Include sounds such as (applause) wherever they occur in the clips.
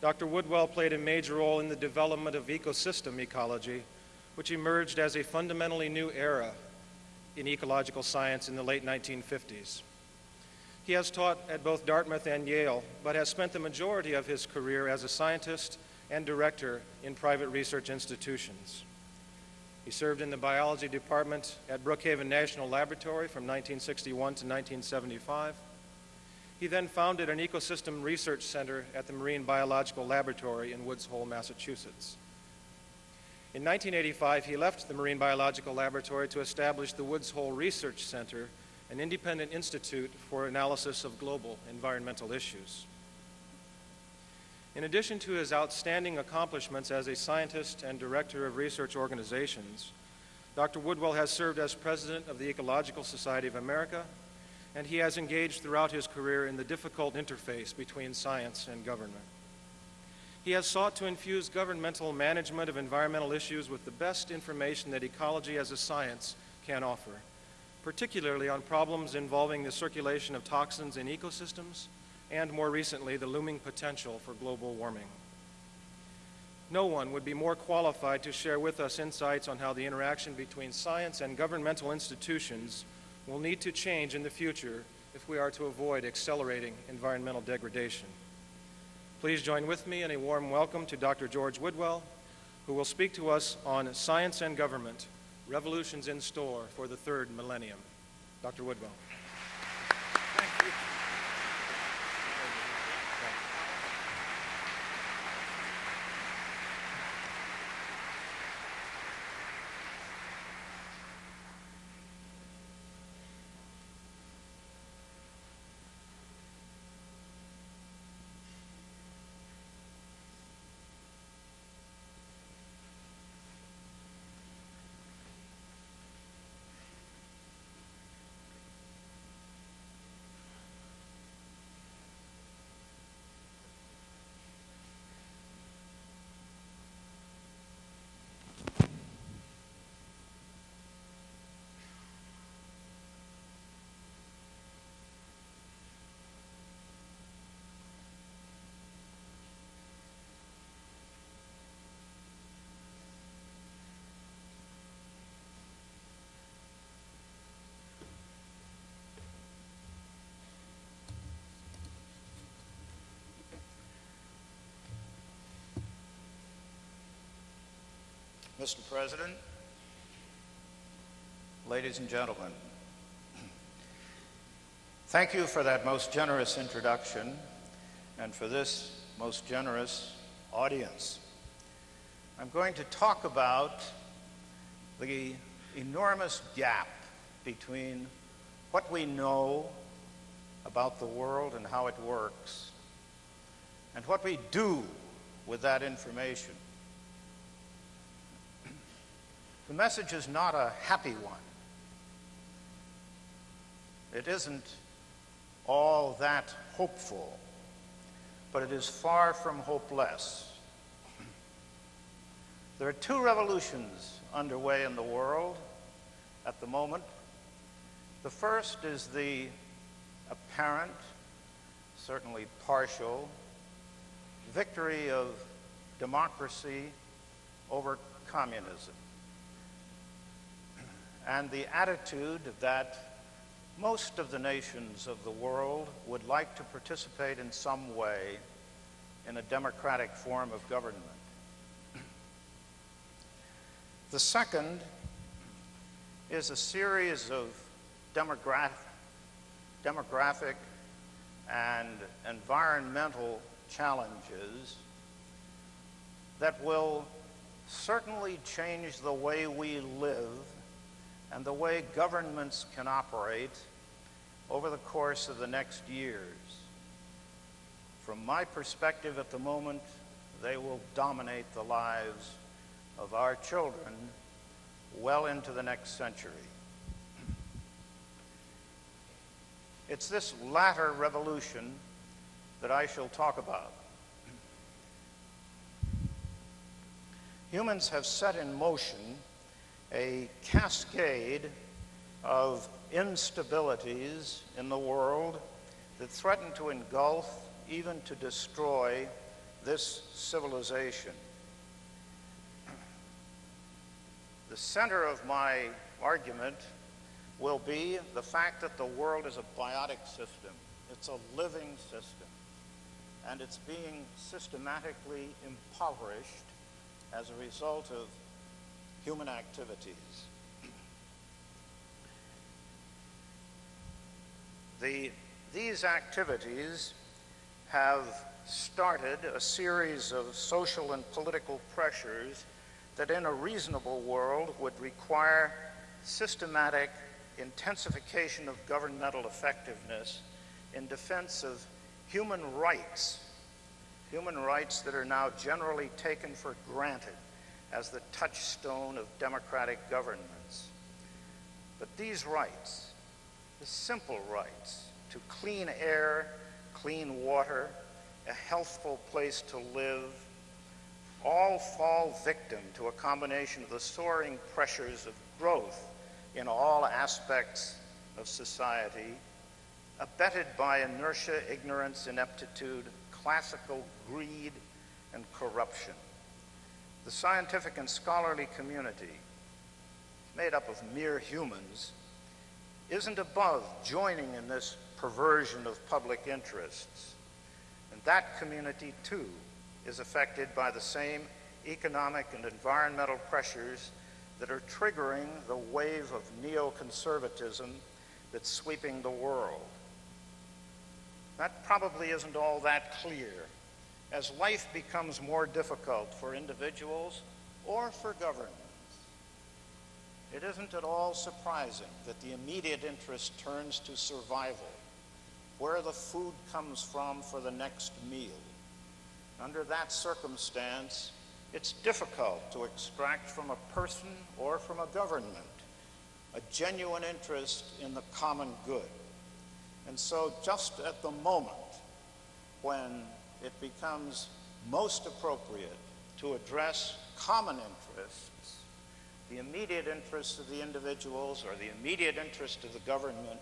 Dr. Woodwell played a major role in the development of ecosystem ecology, which emerged as a fundamentally new era in ecological science in the late 1950s. He has taught at both Dartmouth and Yale, but has spent the majority of his career as a scientist and director in private research institutions. He served in the biology department at Brookhaven National Laboratory from 1961 to 1975. He then founded an ecosystem research center at the Marine Biological Laboratory in Woods Hole, Massachusetts. In 1985, he left the Marine Biological Laboratory to establish the Woods Hole Research Center, an independent institute for analysis of global environmental issues. In addition to his outstanding accomplishments as a scientist and director of research organizations, Dr. Woodwell has served as president of the Ecological Society of America, and he has engaged throughout his career in the difficult interface between science and government. He has sought to infuse governmental management of environmental issues with the best information that ecology as a science can offer, particularly on problems involving the circulation of toxins in ecosystems and more recently, the looming potential for global warming. No one would be more qualified to share with us insights on how the interaction between science and governmental institutions will need to change in the future if we are to avoid accelerating environmental degradation. Please join with me in a warm welcome to Dr. George Woodwell, who will speak to us on Science and Government, Revolutions in Store for the Third Millennium. Dr. Woodwell. Mr. President, ladies and gentlemen, thank you for that most generous introduction and for this most generous audience. I'm going to talk about the enormous gap between what we know about the world and how it works and what we do with that information. The message is not a happy one. It isn't all that hopeful, but it is far from hopeless. There are two revolutions underway in the world at the moment. The first is the apparent, certainly partial, victory of democracy over communism and the attitude that most of the nations of the world would like to participate in some way in a democratic form of government. The second is a series of demographic, demographic and environmental challenges that will certainly change the way we live and the way governments can operate over the course of the next years. From my perspective at the moment, they will dominate the lives of our children well into the next century. It's this latter revolution that I shall talk about. Humans have set in motion a cascade of instabilities in the world that threaten to engulf, even to destroy, this civilization. The center of my argument will be the fact that the world is a biotic system. It's a living system. And it's being systematically impoverished as a result of human activities. The, these activities have started a series of social and political pressures that in a reasonable world would require systematic intensification of governmental effectiveness in defense of human rights, human rights that are now generally taken for granted as the touchstone of democratic governments. But these rights, the simple rights to clean air, clean water, a healthful place to live, all fall victim to a combination of the soaring pressures of growth in all aspects of society, abetted by inertia, ignorance, ineptitude, classical greed, and corruption. The scientific and scholarly community, made up of mere humans, isn't above joining in this perversion of public interests. And that community, too, is affected by the same economic and environmental pressures that are triggering the wave of neoconservatism that's sweeping the world. That probably isn't all that clear. As life becomes more difficult for individuals or for governments, it isn't at all surprising that the immediate interest turns to survival, where the food comes from for the next meal. Under that circumstance, it's difficult to extract from a person or from a government a genuine interest in the common good. And so just at the moment when it becomes most appropriate to address common interests, the immediate interests of the individuals or the immediate interest of the government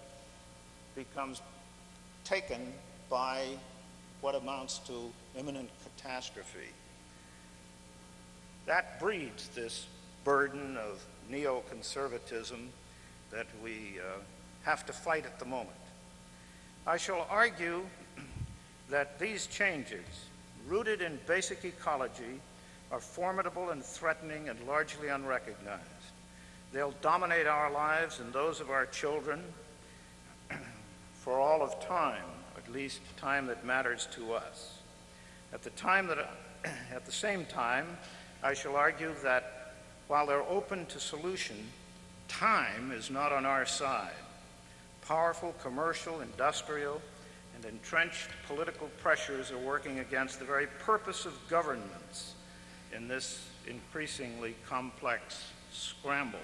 becomes taken by what amounts to imminent catastrophe. That breeds this burden of neoconservatism that we uh, have to fight at the moment. I shall argue that these changes, rooted in basic ecology, are formidable and threatening and largely unrecognized. They'll dominate our lives and those of our children (clears throat) for all of time, at least time that matters to us. At the time that, (clears throat) at the same time, I shall argue that while they're open to solution, time is not on our side. Powerful commercial, industrial, and entrenched political pressures are working against the very purpose of governments in this increasingly complex scramble.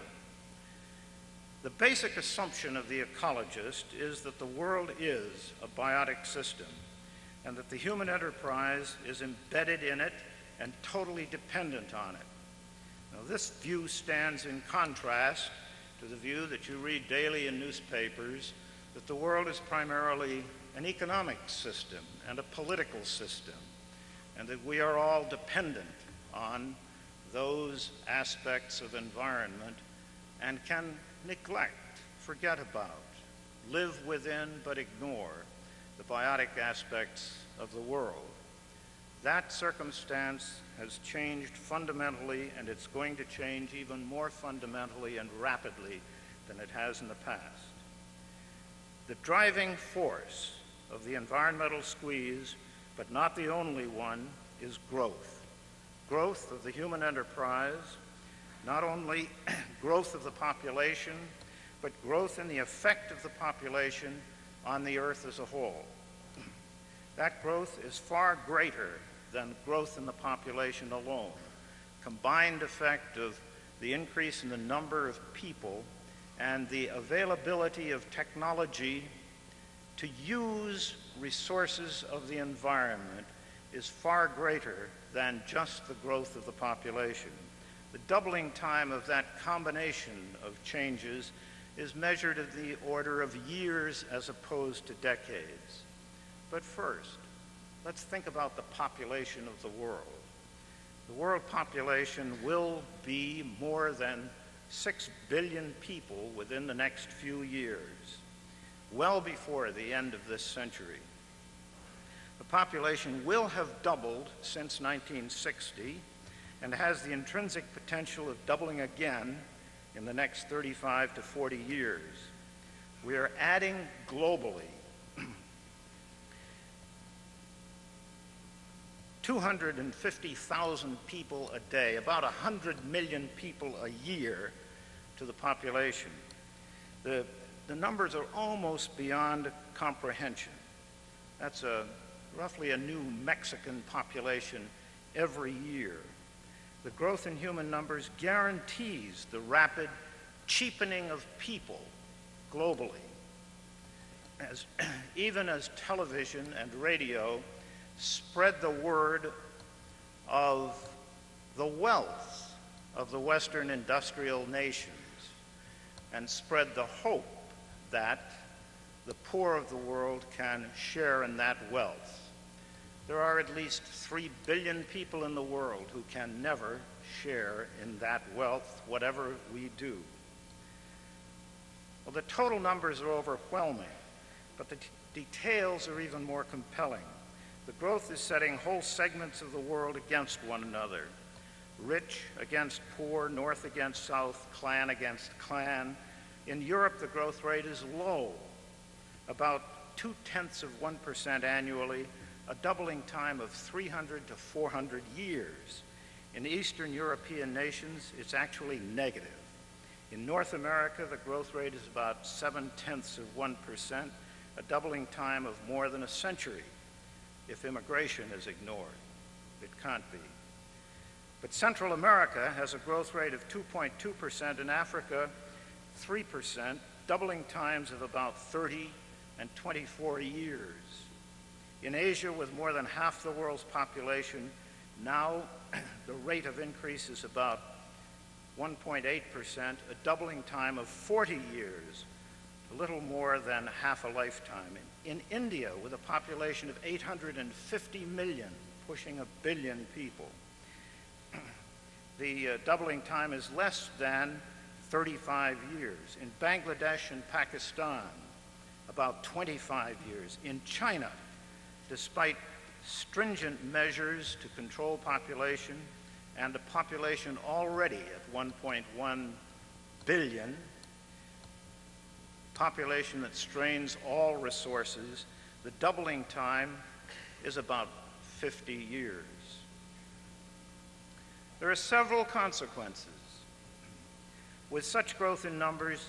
The basic assumption of the ecologist is that the world is a biotic system and that the human enterprise is embedded in it and totally dependent on it. Now, this view stands in contrast to the view that you read daily in newspapers that the world is primarily an economic system and a political system, and that we are all dependent on those aspects of environment and can neglect, forget about, live within but ignore the biotic aspects of the world. That circumstance has changed fundamentally, and it's going to change even more fundamentally and rapidly than it has in the past. The driving force of the environmental squeeze, but not the only one, is growth. Growth of the human enterprise, not only (clears throat) growth of the population, but growth in the effect of the population on the earth as a whole. (clears throat) That growth is far greater than growth in the population alone. Combined effect of the increase in the number of people and the availability of technology to use resources of the environment is far greater than just the growth of the population. The doubling time of that combination of changes is measured in the order of years as opposed to decades. But first, let's think about the population of the world. The world population will be more than 6 billion people within the next few years, well before the end of this century. The population will have doubled since 1960 and has the intrinsic potential of doubling again in the next 35 to 40 years. We are adding globally (clears throat) 250,000 people a day, about 100 million people a year to the population. The, the numbers are almost beyond comprehension. That's a, roughly a new Mexican population every year. The growth in human numbers guarantees the rapid cheapening of people globally. As, (clears throat) even as television and radio spread the word of the wealth of the Western industrial nations and spread the hope that the poor of the world can share in that wealth. There are at least three billion people in the world who can never share in that wealth, whatever we do. Well, the total numbers are overwhelming, but the details are even more compelling. The growth is setting whole segments of the world against one another. Rich against poor, north against south, clan against clan. In Europe, the growth rate is low, about two-tenths of 1% annually, a doubling time of 300 to 400 years. In Eastern European nations, it's actually negative. In North America, the growth rate is about seven-tenths of 1%, a doubling time of more than a century if immigration is ignored. It can't be. But Central America has a growth rate of 2.2%, in Africa, 3%, doubling times of about 30 and 24 years. In Asia, with more than half the world's population, now (clears throat) the rate of increase is about 1.8%, a doubling time of 40 years, a little more than half a lifetime. In India, with a population of 850 million, pushing a billion people, (clears throat) the uh, doubling time is less than 35 years. In Bangladesh and Pakistan, about 25 years. In China, despite stringent measures to control population and a population already at 1.1 billion, population that strains all resources, the doubling time is about 50 years. There are several consequences. With such growth in numbers,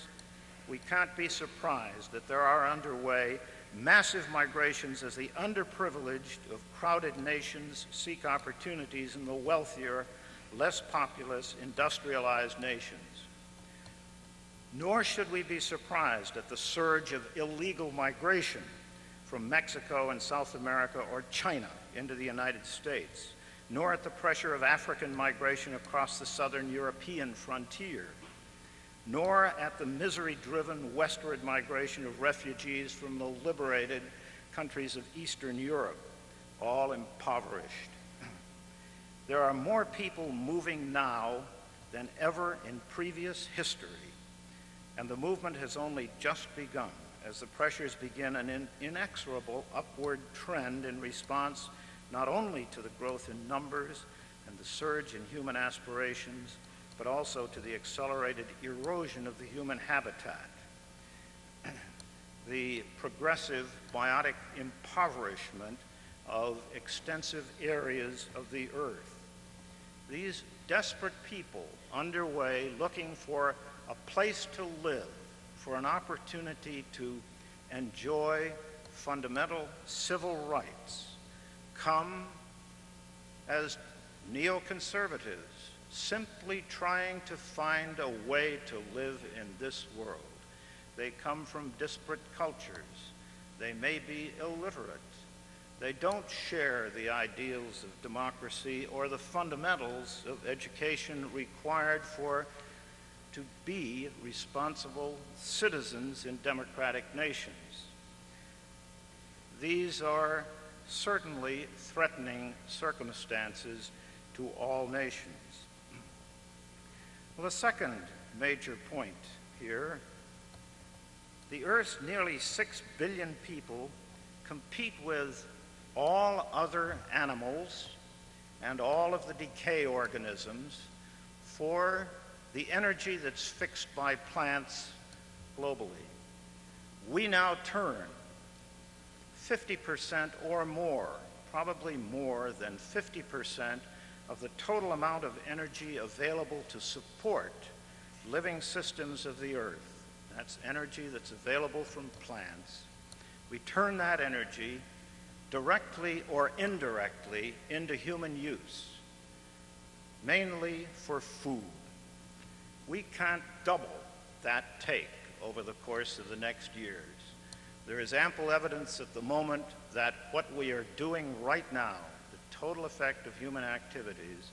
we can't be surprised that there are underway massive migrations as the underprivileged of crowded nations seek opportunities in the wealthier, less populous, industrialized nations. Nor should we be surprised at the surge of illegal migration from Mexico and South America or China into the United States, nor at the pressure of African migration across the southern European frontier, nor at the misery-driven westward migration of refugees from the liberated countries of Eastern Europe, all impoverished. (clears throat) There are more people moving now than ever in previous history and the movement has only just begun as the pressures begin an in inexorable upward trend in response not only to the growth in numbers and the surge in human aspirations, but also to the accelerated erosion of the human habitat, (clears throat) the progressive biotic impoverishment of extensive areas of the earth. These desperate people underway looking for a place to live, for an opportunity to enjoy fundamental civil rights, come as neoconservatives, simply trying to find a way to live in this world. They come from disparate cultures. They may be illiterate. They don't share the ideals of democracy or the fundamentals of education required for to be responsible citizens in democratic nations. These are certainly threatening circumstances to all nations. Well, the second major point here the Earth's nearly six billion people compete with all other animals and all of the decay organisms for the energy that's fixed by plants globally. We now turn 50% or more, probably more than 50% of the total amount of energy available to support living systems of the earth. That's energy that's available from plants. We turn that energy directly or indirectly into human use, mainly for food. We can't double that take over the course of the next years. There is ample evidence at the moment that what we are doing right now, total effect of human activities,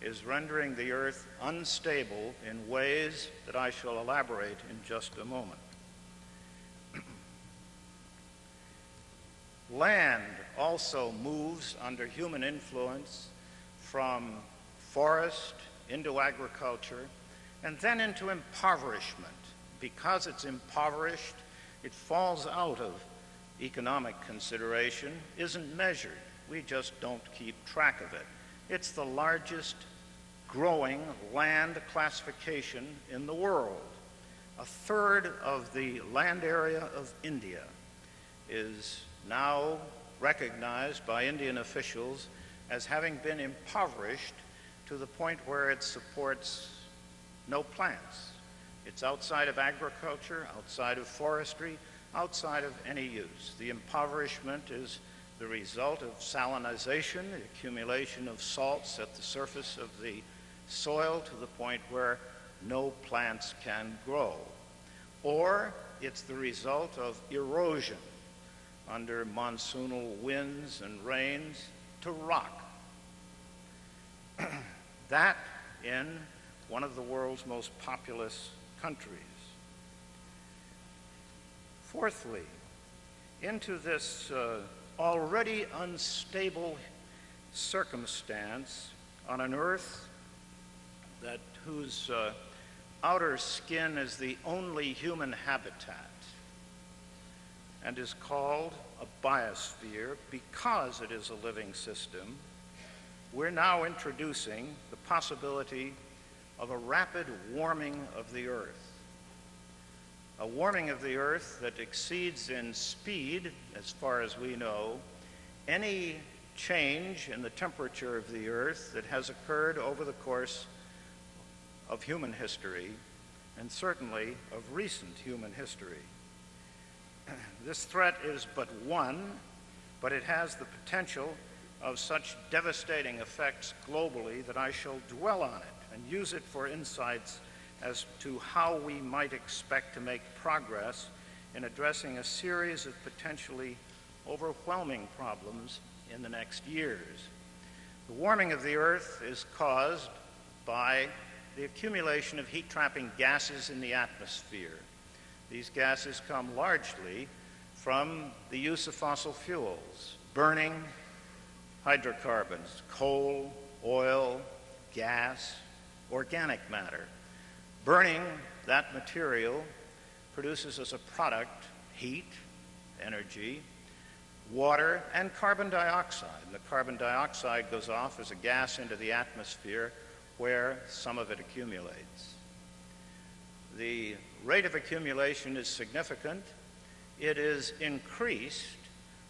is rendering the earth unstable in ways that I shall elaborate in just a moment. (clears throat) Land also moves under human influence from forest into agriculture and then into impoverishment. Because it's impoverished, it falls out of economic consideration, isn't measured. We just don't keep track of it. It's the largest growing land classification in the world. A third of the land area of India is now recognized by Indian officials as having been impoverished to the point where it supports no plants. It's outside of agriculture, outside of forestry, outside of any use. The impoverishment is the result of salinization, the accumulation of salts at the surface of the soil to the point where no plants can grow. Or it's the result of erosion under monsoonal winds and rains to rock. (clears throat) that in one of the world's most populous countries. Fourthly, into this uh, already unstable circumstance on an earth that whose uh, outer skin is the only human habitat and is called a biosphere because it is a living system, we're now introducing the possibility of a rapid warming of the earth. A warming of the earth that exceeds in speed, as far as we know, any change in the temperature of the earth that has occurred over the course of human history, and certainly of recent human history. (clears throat) This threat is but one, but it has the potential of such devastating effects globally that I shall dwell on it and use it for insights as to how we might expect to make progress in addressing a series of potentially overwhelming problems in the next years. The warming of the Earth is caused by the accumulation of heat-trapping gases in the atmosphere. These gases come largely from the use of fossil fuels, burning hydrocarbons, coal, oil, gas, organic matter. Burning that material produces as a product heat, energy, water, and carbon dioxide. And the carbon dioxide goes off as a gas into the atmosphere where some of it accumulates. The rate of accumulation is significant. It is increased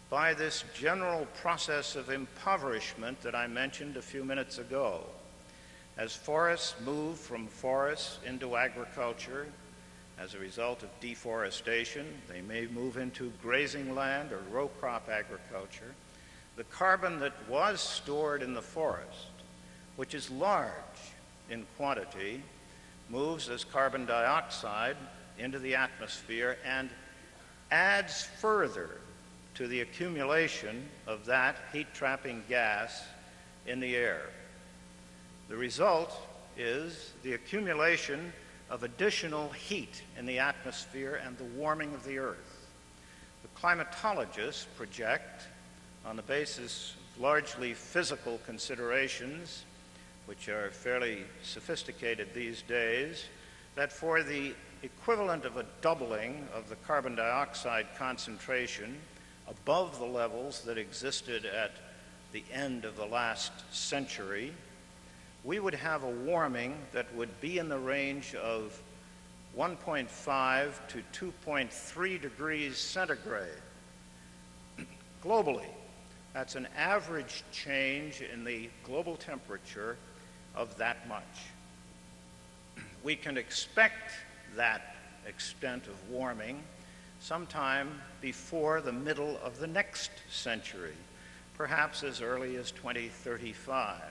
by this general process of impoverishment that I mentioned a few minutes ago. As forests move from forests into agriculture, as a result of deforestation, they may move into grazing land or row crop agriculture. The carbon that was stored in the forest, which is large in quantity, moves as carbon dioxide into the atmosphere and adds further to the accumulation of that heat-trapping gas in the air. The result is the accumulation of additional heat in the atmosphere and the warming of the earth. The climatologists project on the basis of largely physical considerations, which are fairly sophisticated these days, that for the equivalent of a doubling of the carbon dioxide concentration above the levels that existed at the end of the last century, we would have a warming that would be in the range of 1.5 to 2.3 degrees centigrade (clears throat) globally. That's an average change in the global temperature of that much. (clears throat) We can expect that extent of warming sometime before the middle of the next century, perhaps as early as 2035.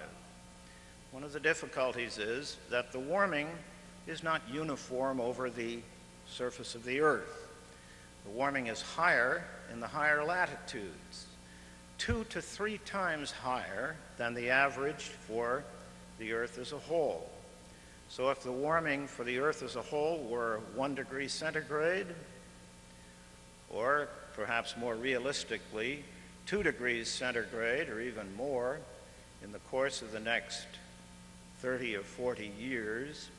One of the difficulties is that the warming is not uniform over the surface of the Earth. The warming is higher in the higher latitudes, two to three times higher than the average for the Earth as a whole. So if the warming for the Earth as a whole were one degree centigrade, or perhaps more realistically, two degrees centigrade or even more in the course of the next 30 or 40 years,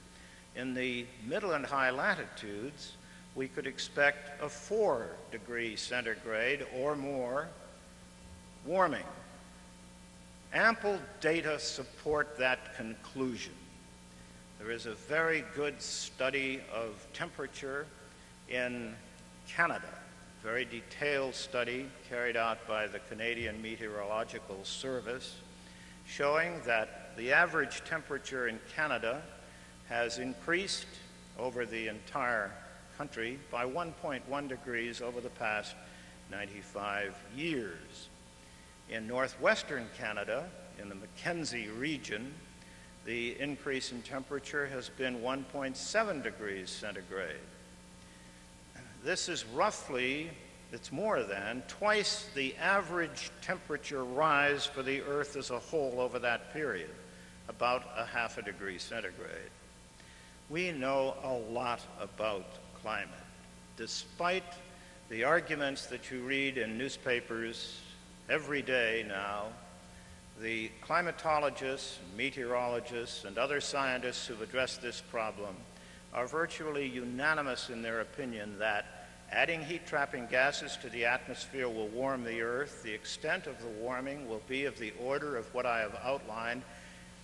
in the middle and high latitudes, we could expect a four degree centigrade or more warming. Ample data support that conclusion. There is a very good study of temperature in Canada, very detailed study carried out by the Canadian Meteorological Service, showing that the average temperature in Canada has increased over the entire country by 1.1 degrees over the past 95 years. In northwestern Canada, in the Mackenzie region, the increase in temperature has been 1.7 degrees centigrade. This is roughly, it's more than, twice the average temperature rise for the Earth as a whole over that period, about a half a degree centigrade. We know a lot about climate. Despite the arguments that you read in newspapers every day now, the climatologists, meteorologists, and other scientists who've addressed this problem are virtually unanimous in their opinion that adding heat-trapping gases to the atmosphere will warm the Earth. The extent of the warming will be of the order of what I have outlined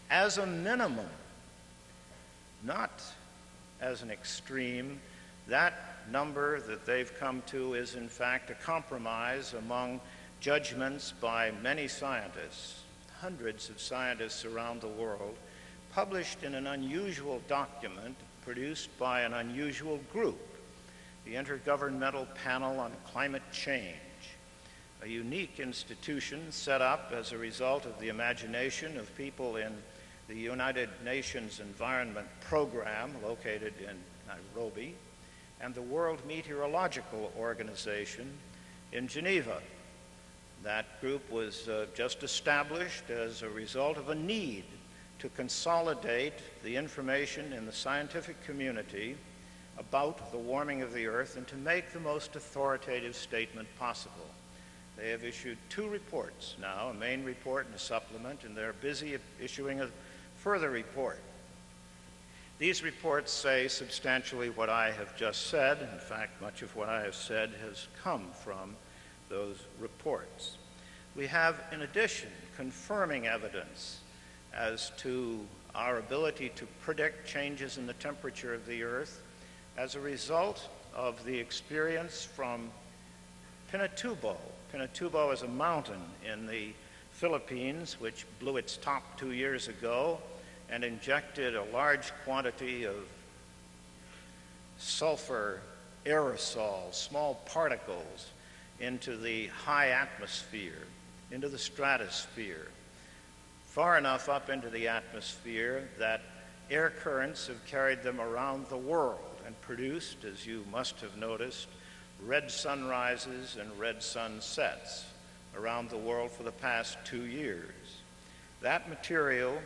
as a minimum, not as an extreme, that number that they've come to is, in fact, a compromise among judgments by many scientists, hundreds of scientists around the world, published in an unusual document produced by an unusual group, the Intergovernmental Panel on Climate Change, a unique institution set up as a result of the imagination of people in the United Nations Environment Program located in Nairobi, and the World Meteorological Organization in Geneva. That group was uh, just established as a result of a need to consolidate the information in the scientific community about the warming of the Earth and to make the most authoritative statement possible. They have issued two reports now, a main report and a supplement, and they're busy issuing a further report. These reports say substantially what I have just said. In fact, much of what I have said has come from those reports. We have, in addition, confirming evidence as to our ability to predict changes in the temperature of the Earth as a result of the experience from Pinatubo. Pinatubo is a mountain in the Philippines which blew its top two years ago and injected a large quantity of sulfur aerosol, small particles, into the high atmosphere, into the stratosphere, far enough up into the atmosphere that air currents have carried them around the world and produced, as you must have noticed, red sunrises and red sunsets around the world for the past two years. That material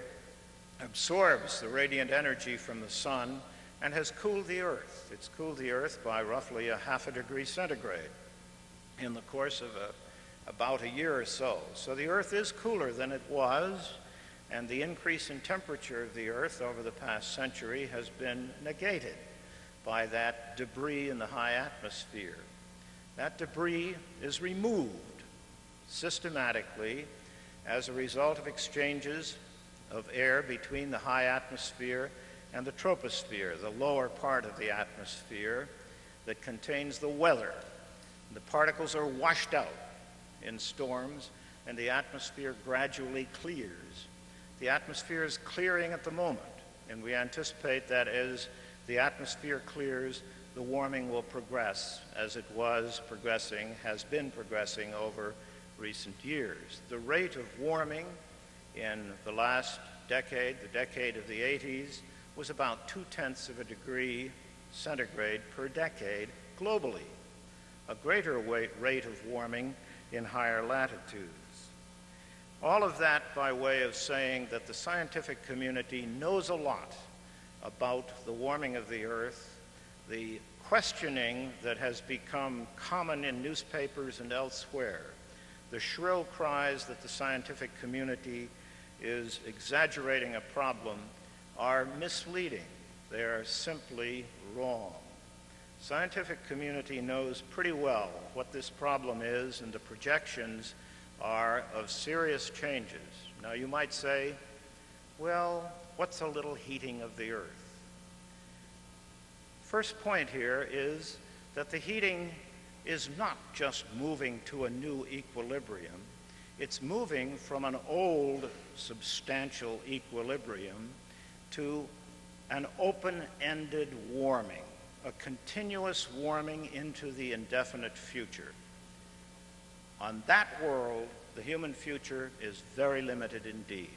absorbs the radiant energy from the sun and has cooled the Earth. It's cooled the Earth by roughly a half a degree centigrade in the course of a, about a year or so. So the Earth is cooler than it was, and the increase in temperature of the Earth over the past century has been negated by that debris in the high atmosphere. That debris is removed systematically as a result of exchanges of air between the high atmosphere and the troposphere, the lower part of the atmosphere that contains the weather. The particles are washed out in storms, and the atmosphere gradually clears. The atmosphere is clearing at the moment, and we anticipate that as the atmosphere clears, the warming will progress as it was progressing, has been progressing over recent years. The rate of warming in the last decade, the decade of the 80s, was about two tenths of a degree centigrade per decade globally, a greater rate of warming in higher latitudes. All of that by way of saying that the scientific community knows a lot about the warming of the Earth, the questioning that has become common in newspapers and elsewhere, the shrill cries that the scientific community is exaggerating a problem are misleading. They are simply wrong. Scientific community knows pretty well what this problem is and the projections are of serious changes. Now you might say, well, what's a little heating of the earth? First point here is that the heating is not just moving to a new equilibrium, it's moving from an old substantial equilibrium to an open-ended warming, a continuous warming into the indefinite future. On that world, the human future is very limited indeed.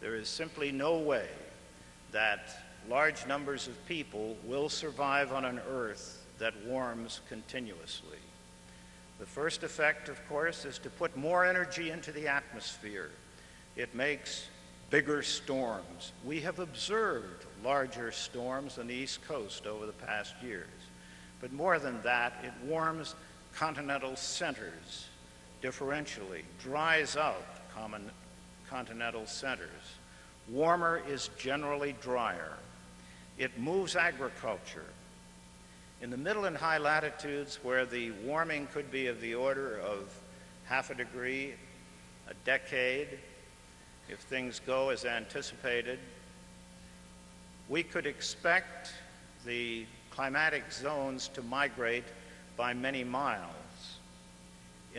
There is simply no way that large numbers of people will survive on an Earth that warms continuously. The first effect, of course, is to put more energy into the atmosphere. It makes bigger storms. We have observed larger storms on the East Coast over the past years. But more than that, it warms continental centers differentially, dries out common continental centers. Warmer is generally drier. It moves agriculture. In the middle and high latitudes where the warming could be of the order of half a degree, a decade, if things go as anticipated, we could expect the climatic zones to migrate by many miles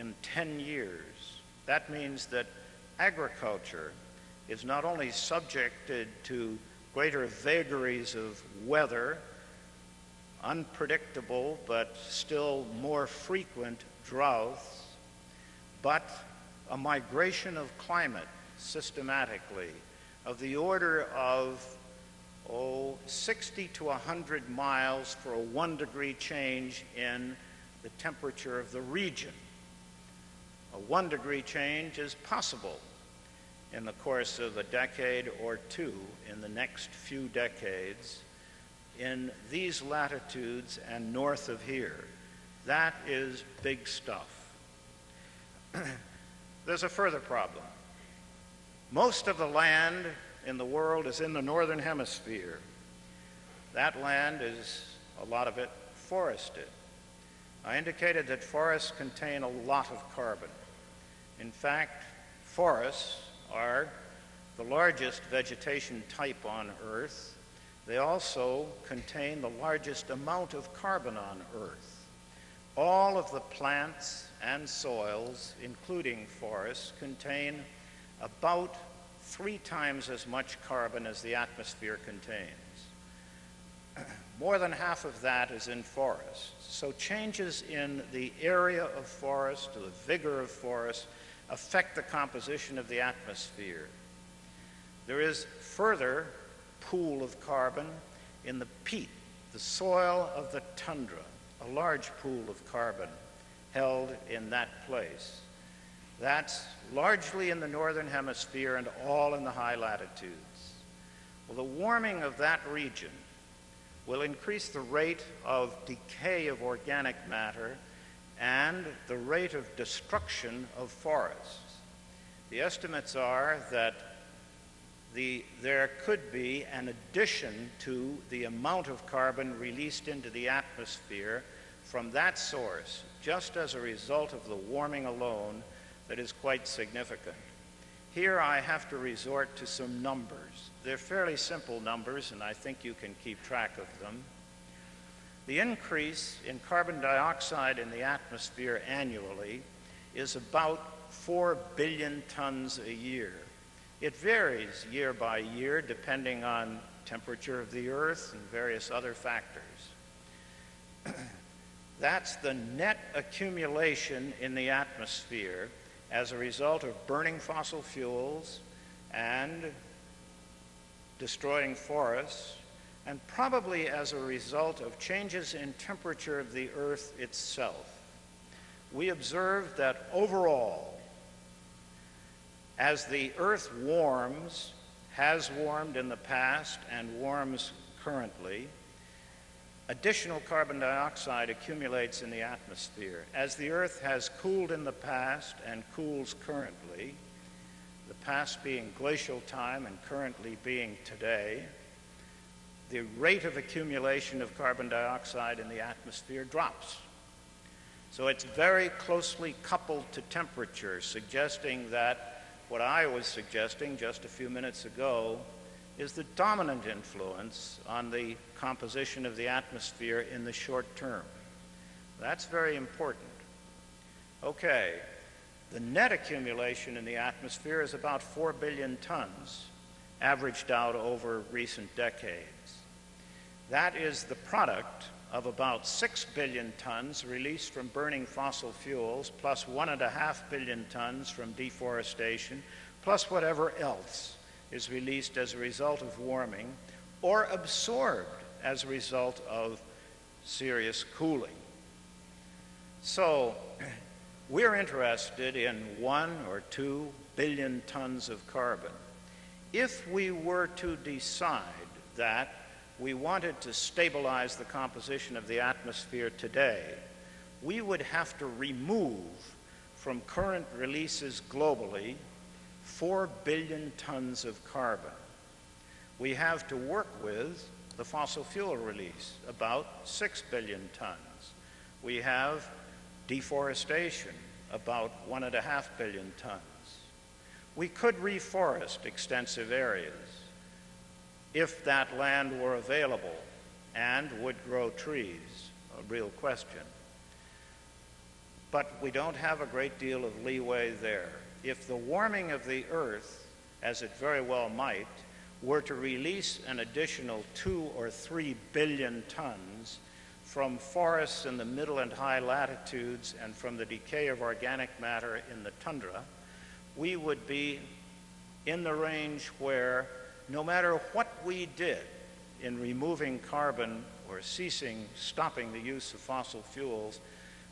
in 10 years. That means that agriculture is not only subjected to greater vagaries of weather, unpredictable but still more frequent droughts, but a migration of climate systematically of the order of oh, 60 to 100 miles for a one degree change in the temperature of the region. A one degree change is possible in the course of a decade or two in the next few decades in these latitudes and north of here. That is big stuff. (clears throat) There's a further problem. Most of the land in the world is in the northern hemisphere. That land is, a lot of it, forested. I indicated that forests contain a lot of carbon. In fact, forests are the largest vegetation type on Earth. They also contain the largest amount of carbon on Earth. All of the plants and soils, including forests, contain about three times as much carbon as the atmosphere contains. (clears throat) More than half of that is in forests. So changes in the area of forest, to the vigor of forest, affect the composition of the atmosphere. There is further pool of carbon in the peat, the soil of the tundra, a large pool of carbon held in that place. That's largely in the northern hemisphere and all in the high latitudes. Well, the warming of that region will increase the rate of decay of organic matter and the rate of destruction of forests. The estimates are that the, there could be an addition to the amount of carbon released into the atmosphere from that source, just as a result of the warming alone, that is quite significant. Here I have to resort to some numbers. They're fairly simple numbers, and I think you can keep track of them. The increase in carbon dioxide in the atmosphere annually is about 4 billion tons a year. It varies year by year depending on temperature of the earth and various other factors. (clears throat) That's the net accumulation in the atmosphere as a result of burning fossil fuels and destroying forests, and probably as a result of changes in temperature of the earth itself. We observed that overall, as the Earth warms, has warmed in the past and warms currently, additional carbon dioxide accumulates in the atmosphere. As the Earth has cooled in the past and cools currently, the past being glacial time and currently being today, the rate of accumulation of carbon dioxide in the atmosphere drops. So it's very closely coupled to temperature, suggesting that what I was suggesting just a few minutes ago is the dominant influence on the composition of the atmosphere in the short term. That's very important. Okay, the net accumulation in the atmosphere is about 4 billion tons, averaged out over recent decades. That is the product of about 6 billion tons released from burning fossil fuels, plus 1.5 billion tons from deforestation, plus whatever else is released as a result of warming or absorbed as a result of serious cooling. So we're interested in one or two billion tons of carbon. If we were to decide that we wanted to stabilize the composition of the atmosphere today, we would have to remove from current releases globally 4 billion tons of carbon. We have to work with the fossil fuel release, about 6 billion tons. We have deforestation, about 1.5 billion tons. We could reforest extensive areas if that land were available and would grow trees, a real question. But we don't have a great deal of leeway there. If the warming of the earth, as it very well might, were to release an additional two or three billion tons from forests in the middle and high latitudes and from the decay of organic matter in the tundra, we would be in the range where no matter what we did in removing carbon or ceasing, stopping the use of fossil fuels,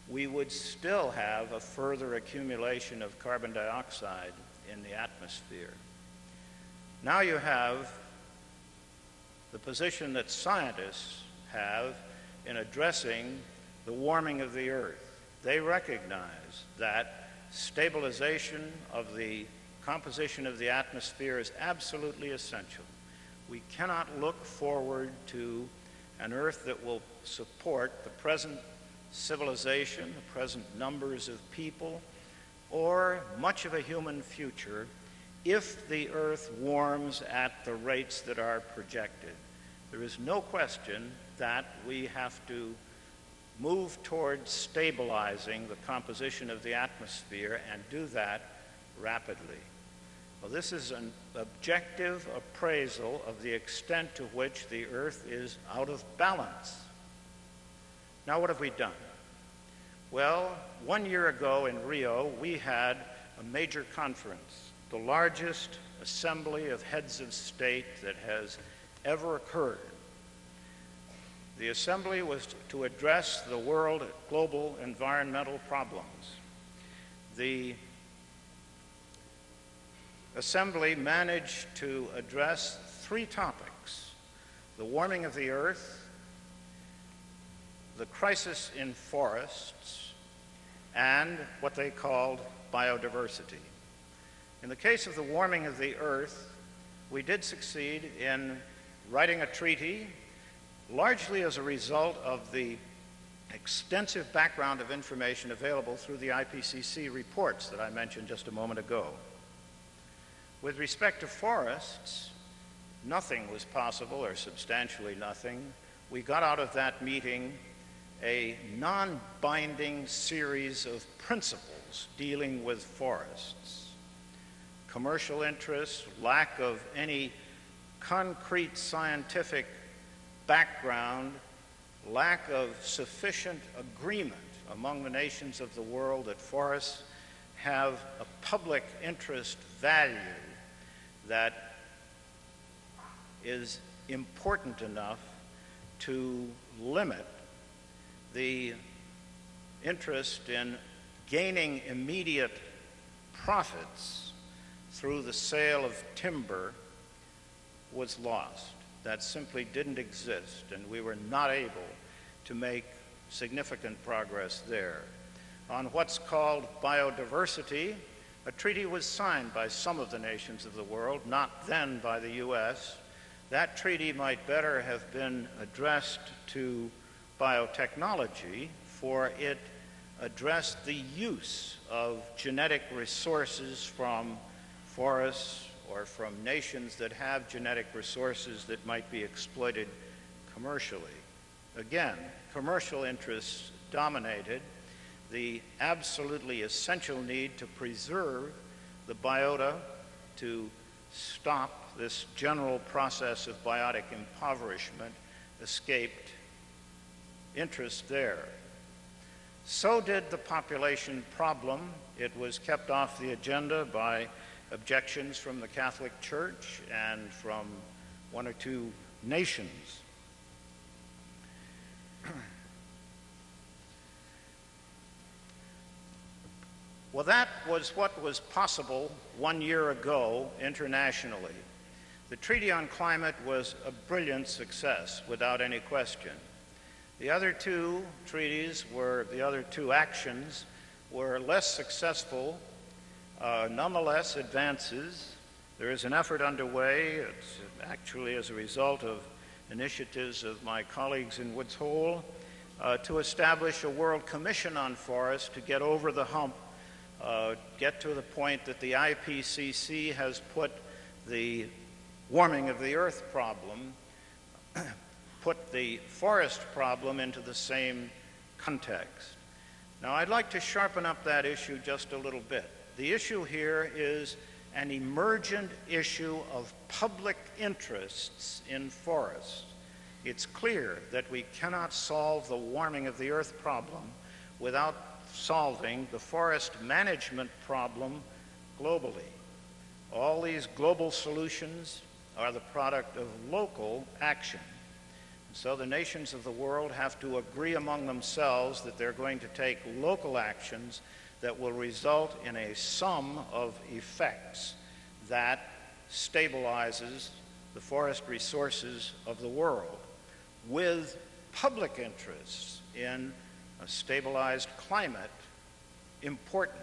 we would still have a further accumulation of carbon dioxide in the atmosphere. Now you have the position that scientists have in addressing the warming of the earth. They recognize that stabilization of the composition of the atmosphere is absolutely essential. We cannot look forward to an Earth that will support the present civilization, the present numbers of people, or much of a human future if the Earth warms at the rates that are projected. There is no question that we have to move towards stabilizing the composition of the atmosphere and do that rapidly. Well, this is an objective appraisal of the extent to which the Earth is out of balance. Now, what have we done? Well, one year ago in Rio, we had a major conference, the largest assembly of heads of state that has ever occurred. The assembly was to address the world global environmental problems. The Assembly managed to address three topics the warming of the earth, the crisis in forests, and what they called biodiversity. In the case of the warming of the Earth, we did succeed in writing a treaty largely as a result of the extensive background of information available through the IPCC reports that I mentioned just a moment ago. With respect to forests, nothing was possible, or substantially nothing. We got out of that meeting a non binding series of principles dealing with forests. Commercial interests, lack of any concrete scientific background, lack of sufficient agreement among the nations of the world that forests have a public interest value that is important enough to limit the interest in gaining immediate profits through the sale of timber was lost. That simply didn't exist, and we were not able to make significant progress there. On what's called biodiversity, a treaty was signed by some of the nations of the world, not then by the U.S. That treaty might better have been addressed to biotechnology, for it addressed the use of genetic resources from forests or from nations that have genetic resources that might be exploited commercially. Again, commercial interests dominated the absolutely essential need to preserve the biota, to stop this general process of biotic impoverishment, escaped interest there. So did the population problem. It was kept off the agenda by objections from the Catholic Church and from one or two nations. Well, that was what was possible one year ago internationally. The Treaty on Climate was a brilliant success, without any question. The other two treaties were, the other two actions were less successful, uh, nonetheless advances. There is an effort underway, it's actually as a result of initiatives of my colleagues in Woods Hole, uh, to establish a World Commission on Forests to get over the hump, uh, get to the point that the IPCC has put the warming of the earth problem (clears throat) put the forest problem into the same context. Now, I'd like to sharpen up that issue just a little bit. The issue here is an emergent issue of public interests in forests. It's clear that we cannot solve the warming of the earth problem without solving the forest management problem globally. All these global solutions are the product of local action. So the nations of the world have to agree among themselves that they're going to take local actions that will result in a sum of effects that stabilizes the forest resources of the world with public interests in a stabilized climate important.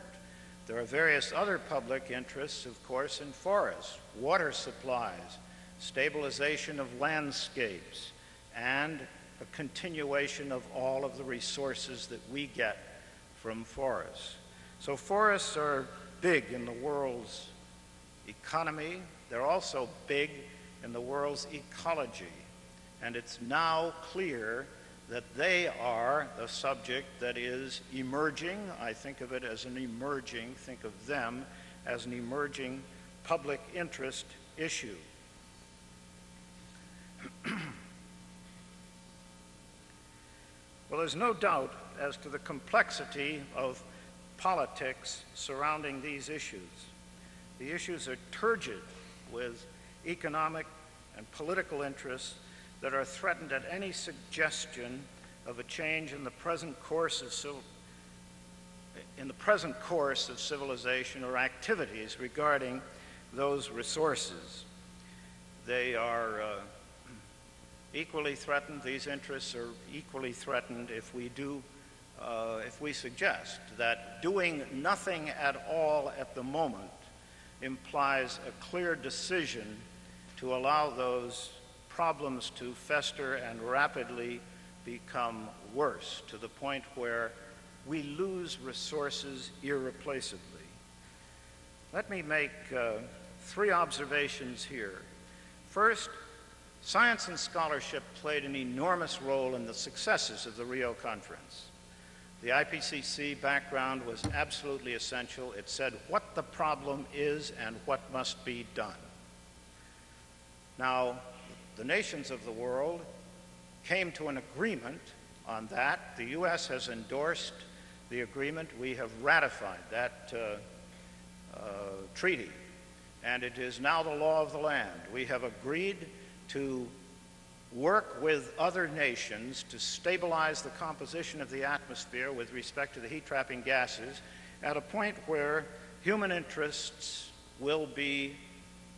There are various other public interests, of course, in forests, water supplies, stabilization of landscapes, and a continuation of all of the resources that we get from forests. So forests are big in the world's economy. They're also big in the world's ecology. And it's now clear that they are the subject that is emerging. I think of it as an emerging, think of them as an emerging public interest issue. (clears throat) Well, there's no doubt as to the complexity of politics surrounding these issues. The issues are turgid with economic and political interests that are threatened at any suggestion of a change in the present course of civil, in the present course of civilization or activities regarding those resources. They are uh, equally threatened, these interests are equally threatened if we do uh, if we suggest that doing nothing at all at the moment implies a clear decision to allow those problems to fester and rapidly become worse to the point where we lose resources irreplaceably. Let me make uh, three observations here. First, science and scholarship played an enormous role in the successes of the Rio Conference. The IPCC background was absolutely essential. It said what the problem is and what must be done. Now, the nations of the world came to an agreement on that. The U.S. has endorsed the agreement. We have ratified that uh, uh, treaty, and it is now the law of the land. We have agreed to work with other nations to stabilize the composition of the atmosphere with respect to the heat trapping gases at a point where human interests will be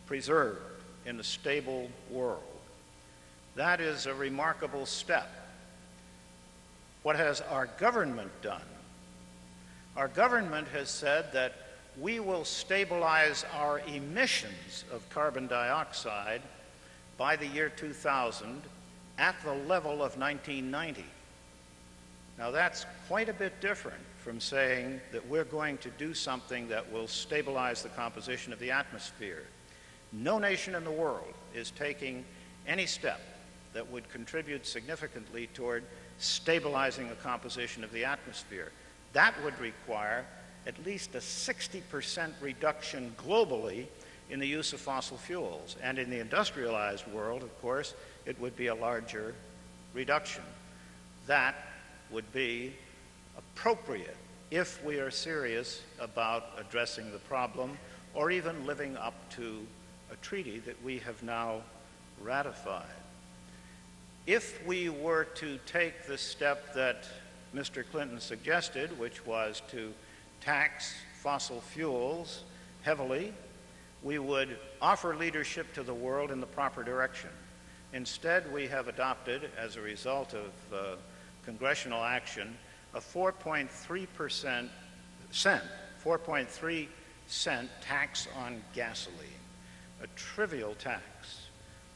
preserved in a stable world. That is a remarkable step. What has our government done? Our government has said that we will stabilize our emissions of carbon dioxide by the year 2000 at the level of 1990. Now that's quite a bit different from saying that we're going to do something that will stabilize the composition of the atmosphere. No nation in the world is taking any step that would contribute significantly toward stabilizing the composition of the atmosphere. That would require at least a 60% reduction globally in the use of fossil fuels. And in the industrialized world, of course, it would be a larger reduction. That would be appropriate if we are serious about addressing the problem or even living up to a treaty that we have now ratified. If we were to take the step that Mr. Clinton suggested, which was to tax fossil fuels heavily, we would offer leadership to the world in the proper direction. Instead, we have adopted, as a result of uh, congressional action, a 4.3% cent, 4.3 cent tax on gasoline, a trivial tax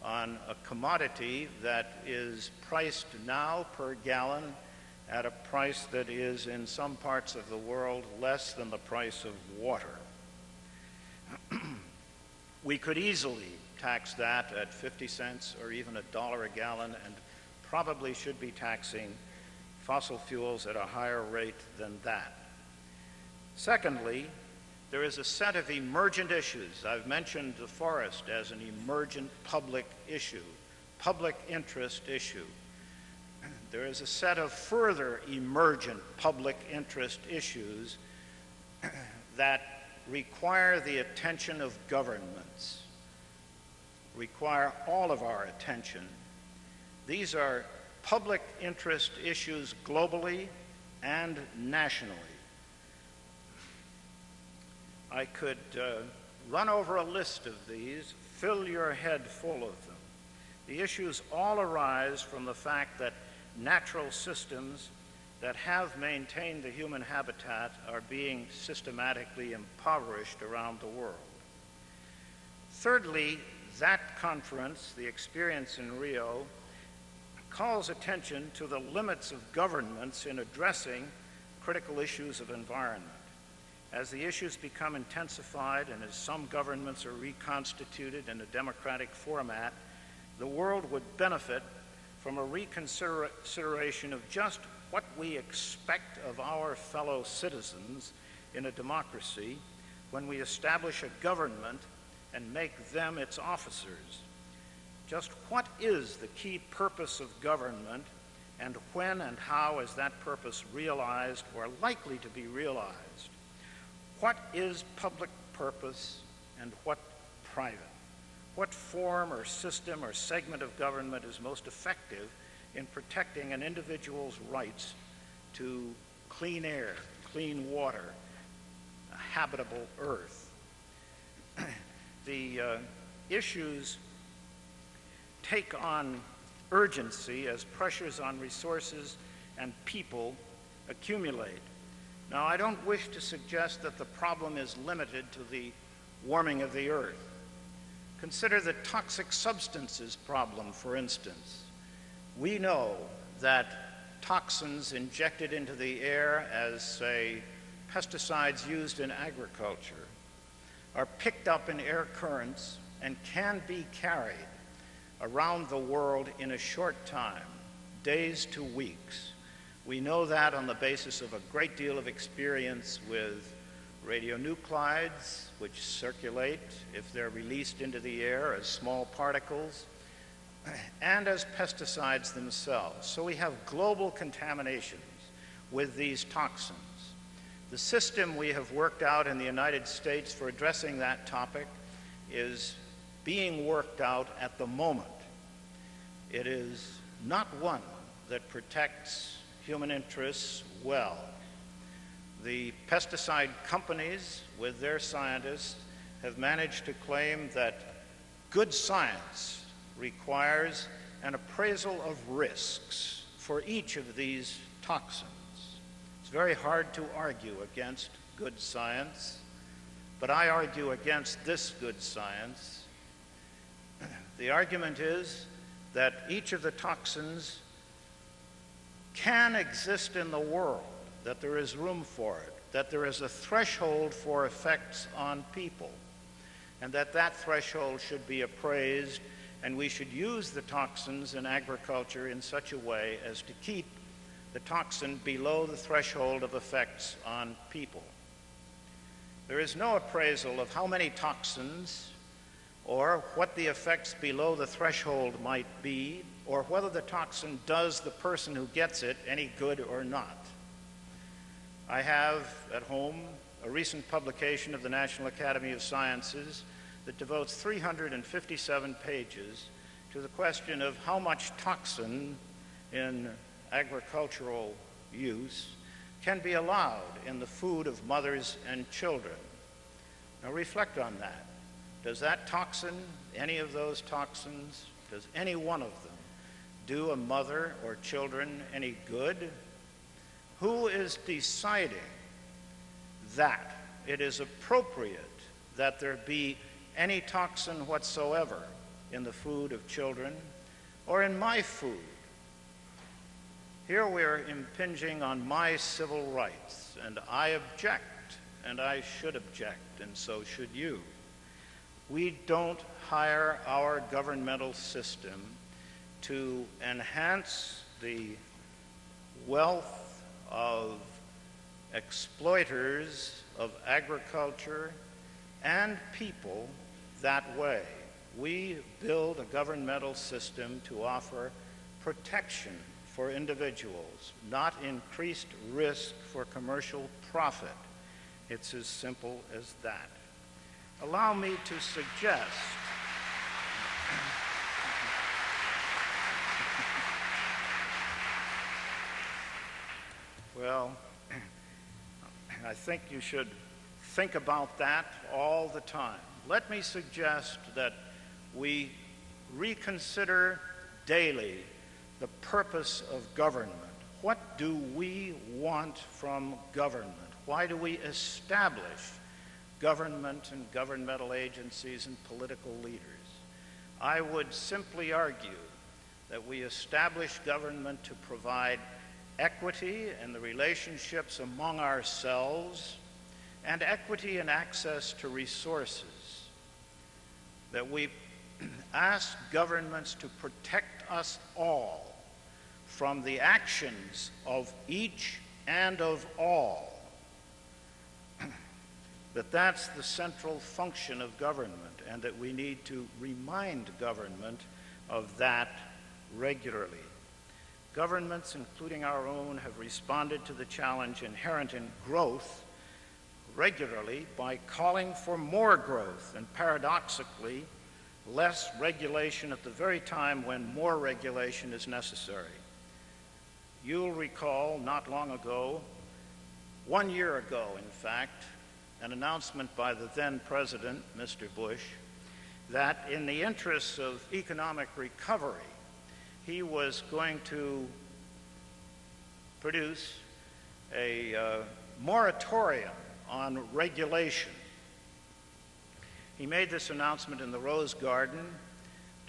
on a commodity that is priced now per gallon at a price that is in some parts of the world less than the price of water. (clears throat) we could easily tax that at 50 cents or even a dollar a gallon and probably should be taxing fossil fuels at a higher rate than that. Secondly, there is a set of emergent issues. I've mentioned the forest as an emergent public issue, public interest issue. There is a set of further emergent public interest issues that require the attention of governments, require all of our attention. These are public interest issues globally and nationally. I could uh, run over a list of these, fill your head full of them. The issues all arise from the fact that natural systems that have maintained the human habitat are being systematically impoverished around the world. Thirdly, that conference, the experience in Rio, calls attention to the limits of governments in addressing critical issues of environment. As the issues become intensified and as some governments are reconstituted in a democratic format, the world would benefit from a reconsideration of just what we expect of our fellow citizens in a democracy when we establish a government and make them its officers. Just what is the key purpose of government and when and how is that purpose realized or likely to be realized? What is public purpose and what private? What form or system or segment of government is most effective in protecting an individual's rights to clean air, clean water, a habitable earth? (clears throat) the uh, issues take on urgency as pressures on resources and people accumulate. Now, I don't wish to suggest that the problem is limited to the warming of the earth. Consider the toxic substances problem, for instance. We know that toxins injected into the air as, say, pesticides used in agriculture are picked up in air currents and can be carried around the world in a short time, days to weeks. We know that on the basis of a great deal of experience with radionuclides, which circulate if they're released into the air as small particles, and as pesticides themselves. So we have global contaminations with these toxins. The system we have worked out in the United States for addressing that topic is being worked out at the moment. It is not one that protects human interests well. The pesticide companies, with their scientists, have managed to claim that good science requires an appraisal of risks for each of these toxins. It's very hard to argue against good science, but I argue against this good science. (clears throat) The argument is that each of the toxins can exist in the world, that there is room for it, that there is a threshold for effects on people, and that that threshold should be appraised, and we should use the toxins in agriculture in such a way as to keep the toxin below the threshold of effects on people. There is no appraisal of how many toxins or what the effects below the threshold might be, or whether the toxin does the person who gets it any good or not. I have at home a recent publication of the National Academy of Sciences that devotes 357 pages to the question of how much toxin in agricultural use can be allowed in the food of mothers and children. Now reflect on that. Does that toxin, any of those toxins, does any one of them do a mother or children any good? Who is deciding that it is appropriate that there be any toxin whatsoever in the food of children or in my food? Here we're impinging on my civil rights, and I object, and I should object, and so should you. We don't hire our governmental system to enhance the wealth of exploiters of agriculture and people that way. We build a governmental system to offer protection for individuals, not increased risk for commercial profit. It's as simple as that allow me to suggest well, (clears throat) I think you should think about that all the time. Let me suggest that we reconsider daily the purpose of government. What do we want from government? Why do we establish government and governmental agencies and political leaders. I would simply argue that we establish government to provide equity in the relationships among ourselves and equity in access to resources. That we (clears throat) ask governments to protect us all from the actions of each and of all (clears throat) that that's the central function of government and that we need to remind government of that regularly. Governments, including our own, have responded to the challenge inherent in growth regularly by calling for more growth and paradoxically less regulation at the very time when more regulation is necessary. You'll recall not long ago, one year ago in fact, an announcement by the then president, Mr. Bush, that in the interests of economic recovery, he was going to produce a uh, moratorium on regulation. He made this announcement in the Rose Garden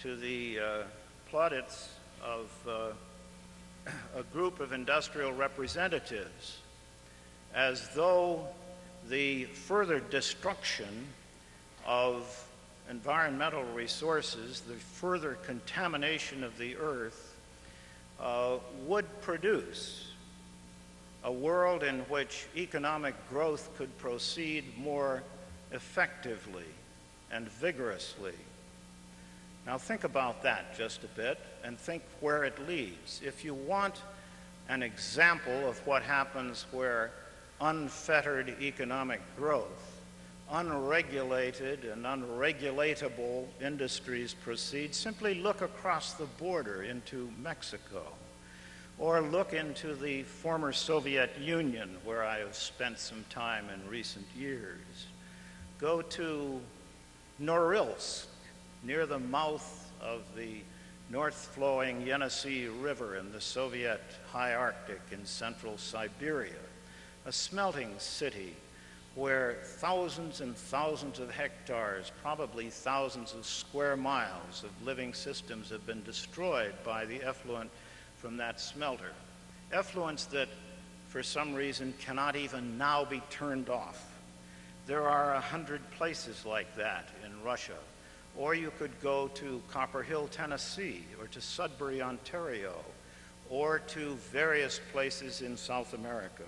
to the uh, plaudits of uh, a group of industrial representatives as though the further destruction of environmental resources, the further contamination of the earth, uh, would produce a world in which economic growth could proceed more effectively and vigorously. Now, think about that just a bit and think where it leads. If you want an example of what happens where unfettered economic growth, unregulated and unregulatable industries proceed, simply look across the border into Mexico or look into the former Soviet Union, where I have spent some time in recent years. Go to Norilsk, near the mouth of the north flowing Yenisei River in the Soviet high Arctic in central Siberia, a smelting city where thousands and thousands of hectares, probably thousands of square miles of living systems have been destroyed by the effluent from that smelter. Effluents that, for some reason, cannot even now be turned off. There are a hundred places like that in Russia. Or you could go to Copper Hill, Tennessee, or to Sudbury, Ontario, or to various places in South America.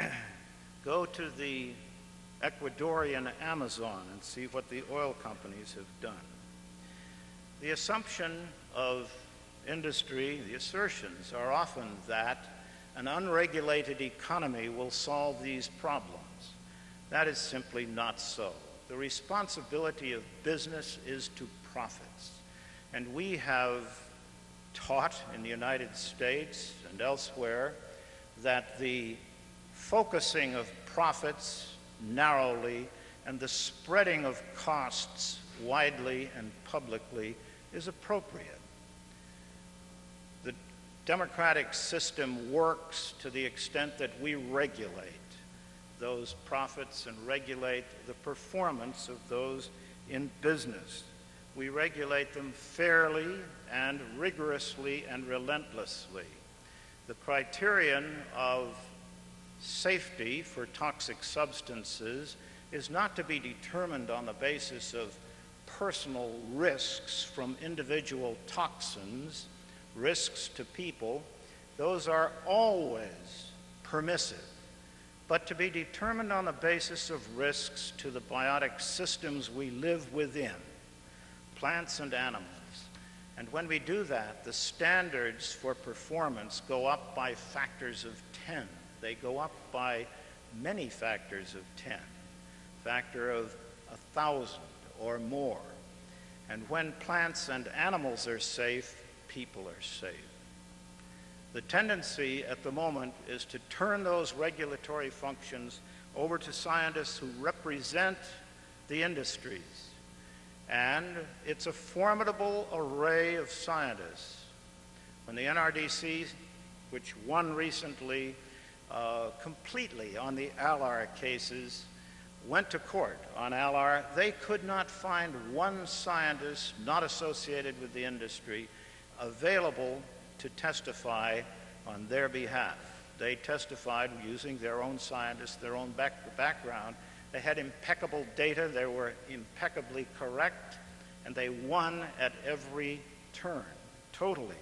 (clears throat) go to the Ecuadorian Amazon and see what the oil companies have done. The assumption of industry, the assertions are often that an unregulated economy will solve these problems. That is simply not so. The responsibility of business is to profits. And we have taught in the United States and elsewhere that the focusing of profits narrowly and the spreading of costs widely and publicly is appropriate The democratic system works to the extent that we regulate those profits and regulate the performance of those in business. We regulate them fairly and rigorously and relentlessly. The criterion of safety for toxic substances is not to be determined on the basis of personal risks from individual toxins risks to people, those are always permissive, but to be determined on the basis of risks to the biotic systems we live within, plants and animals. And when we do that, the standards for performance go up by factors of 10. They go up by many factors of 10, factor of a thousand or more. And when plants and animals are safe, people are safe. The tendency at the moment is to turn those regulatory functions over to scientists who represent the industries. And it's a formidable array of scientists. When the NRDC, which won recently uh, completely on the ALAR cases, went to court on ALAR, they could not find one scientist not associated with the industry available to testify on their behalf. They testified using their own scientists, their own back background. They had impeccable data, they were impeccably correct, and they won at every turn, totally.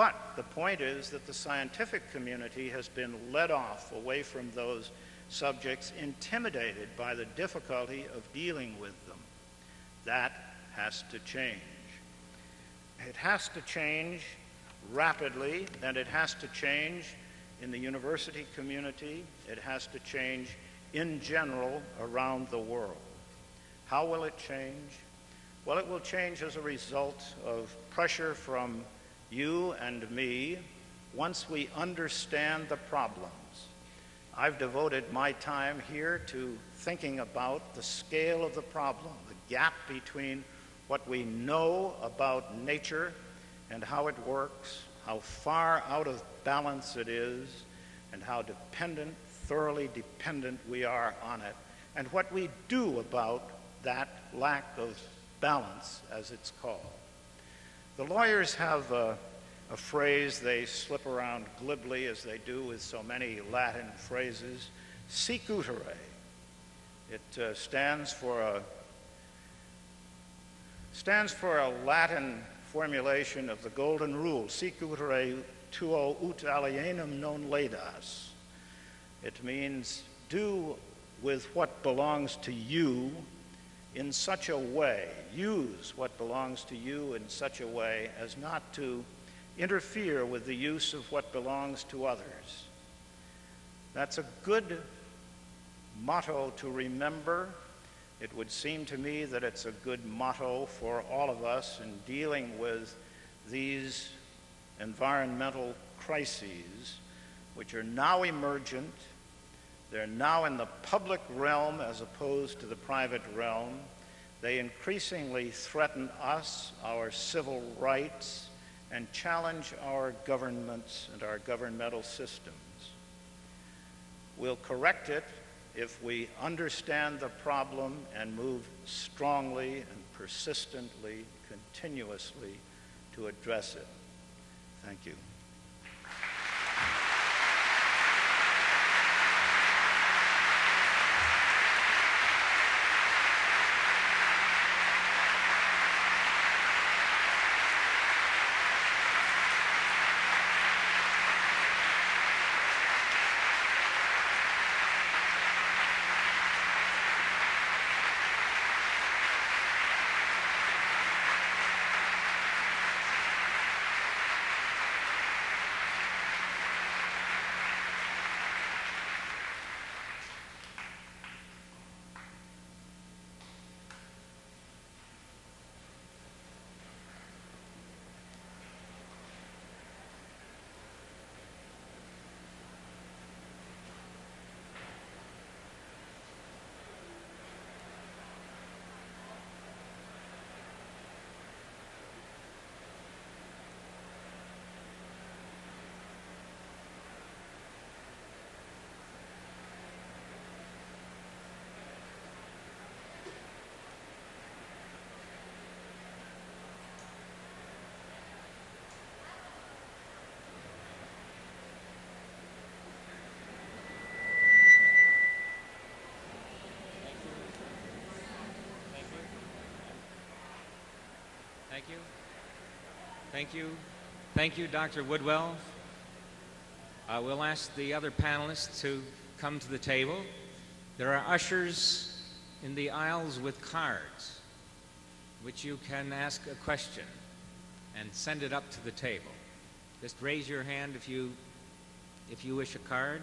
But the point is that the scientific community has been led off away from those subjects, intimidated by the difficulty of dealing with them. That has to change. It has to change rapidly, and it has to change in the university community. It has to change in general around the world. How will it change? Well, it will change as a result of pressure from you and me once we understand the problems. I've devoted my time here to thinking about the scale of the problem, the gap between what we know about nature and how it works, how far out of balance it is, and how dependent, thoroughly dependent we are on it, and what we do about that lack of balance, as it's called. The lawyers have a, a phrase they slip around glibly, as they do with so many Latin phrases, sic utere. It uh, stands for a stands for a Latin formulation of the golden rule, sic utere tuo ut alienum non laedas. It means do with what belongs to you in such a way, use what belongs to you in such a way as not to interfere with the use of what belongs to others. That's a good motto to remember. It would seem to me that it's a good motto for all of us in dealing with these environmental crises, which are now emergent they're now in the public realm as opposed to the private realm. They increasingly threaten us, our civil rights, and challenge our governments and our governmental systems. We'll correct it if we understand the problem and move strongly and persistently, continuously to address it. Thank you. Thank you. Thank you. Thank you, Dr. Woodwell. Uh, we'll ask the other panelists to come to the table. There are ushers in the aisles with cards, which you can ask a question and send it up to the table. Just raise your hand if you, if you wish a card.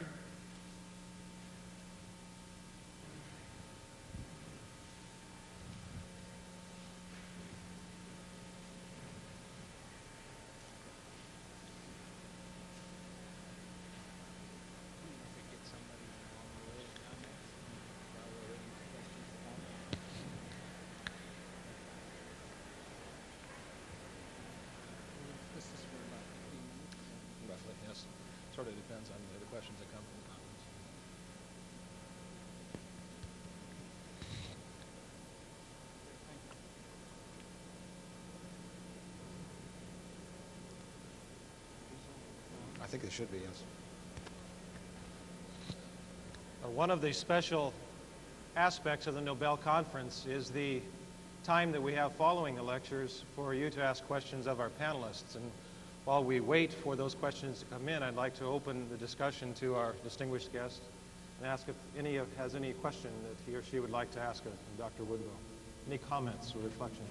Roughly, yes. Sort of depends on the questions that come from the conference. I think they should be, yes. Uh, One of the special aspects of the Nobel Conference is the time that we have following the lectures for you to ask questions of our panelists. And while we wait for those questions to come in, I'd like to open the discussion to our distinguished guest and ask if any of, has any question that he or she would like to ask of Dr. Woodwell. Any comments or reflections?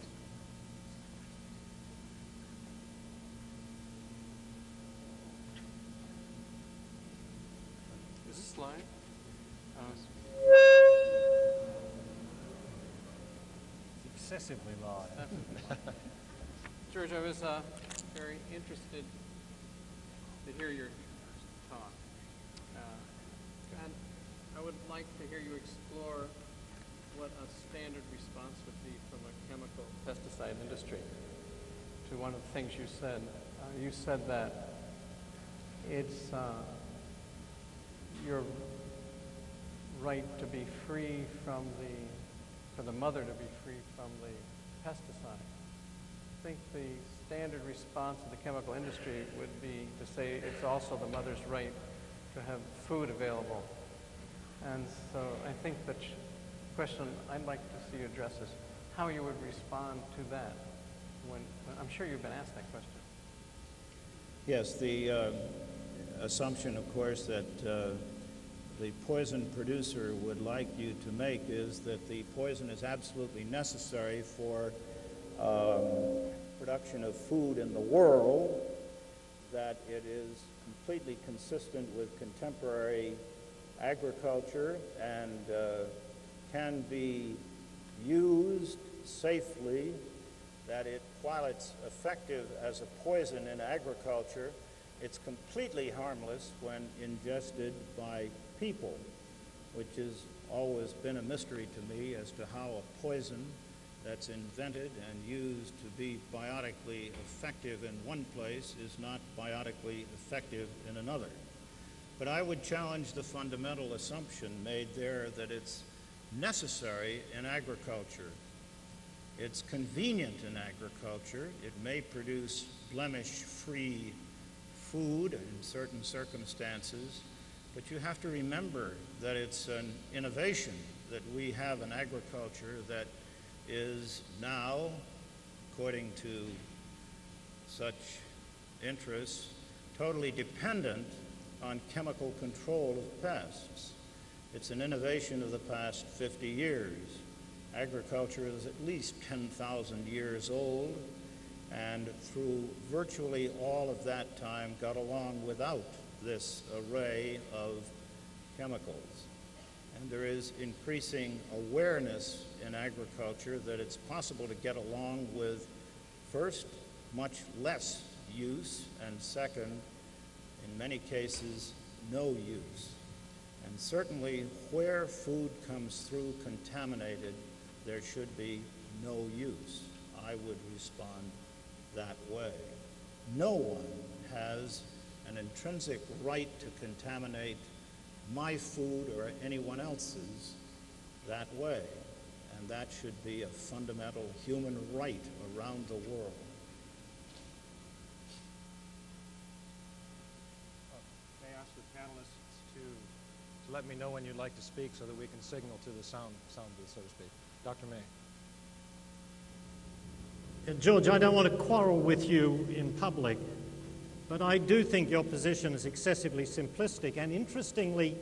Is this live? Uh, excessively live. (laughs) George, I was uh, very interested to hear your talk. Uh, and I would like to hear you explore what a standard response would be from a chemical pesticide industry to one of the things you said. Uh, you said that it's uh, your right to be free from the, for the mother to be free from the pesticide. I think the standard response of the chemical industry would be to say it's also the mother's right to have food available. And so I think the question I'd like to see you address is how you would respond to that. When, I'm sure you've been asked that question. Yes, the uh, assumption, of course, that uh, the poison producer would like you to make is that the poison is absolutely necessary for um, production of food in the world, that it is completely consistent with contemporary agriculture and uh, can be used safely, that it, while it's effective as a poison in agriculture, it's completely harmless when ingested by people, which has always been a mystery to me as to how a poison that's invented and used to be biotically effective in one place is not biotically effective in another. But I would challenge the fundamental assumption made there that it's necessary in agriculture. It's convenient in agriculture. It may produce blemish-free food in certain circumstances, but you have to remember that it's an innovation that we have in agriculture that is now, according to such interests, totally dependent on chemical control of pests. It's an innovation of the past 50 years. Agriculture is at least 10,000 years old, and through virtually all of that time got along without this array of chemicals. And there is increasing awareness in agriculture that it's possible to get along with, first, much less use, and second, in many cases, no use. And certainly, where food comes through contaminated, there should be no use. I would respond that way. No one has an intrinsic right to contaminate my food or anyone else's that way. And that should be a fundamental human right around the world. May I ask the panelists to, to let me know when you'd like to speak so that we can signal to the sound, sound booth, so to speak. Dr. May. Uh, George, I don't want to quarrel with you in public, but I do think your position is excessively simplistic and interestingly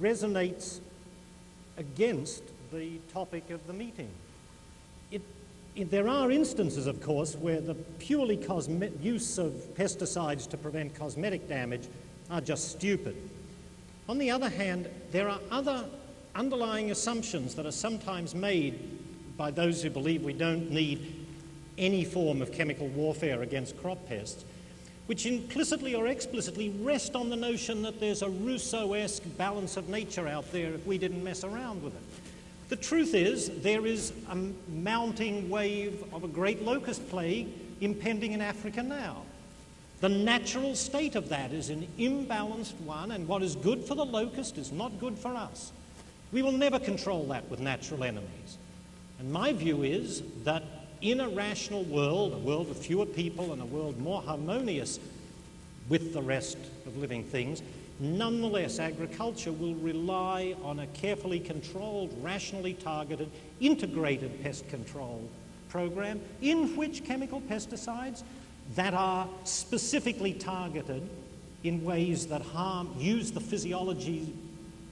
resonates against the topic of the meeting. It, it, there are instances, of course, where the purely use of pesticides to prevent cosmetic damage are just stupid. On the other hand, there are other underlying assumptions that are sometimes made by those who believe we don't need any form of chemical warfare against crop pests, which implicitly or explicitly rest on the notion that there's a Rousseau esque balance of nature out there if we didn't mess around with it. The truth is, there is a mounting wave of a great locust plague impending in Africa now. The natural state of that is an imbalanced one, and what is good for the locust is not good for us. We will never control that with natural enemies. And my view is that in a rational world, a world with fewer people and a world more harmonious with the rest of living things, nonetheless, agriculture will rely on a carefully controlled, rationally targeted, integrated pest control program in which chemical pesticides that are specifically targeted in ways that harm, use the physiology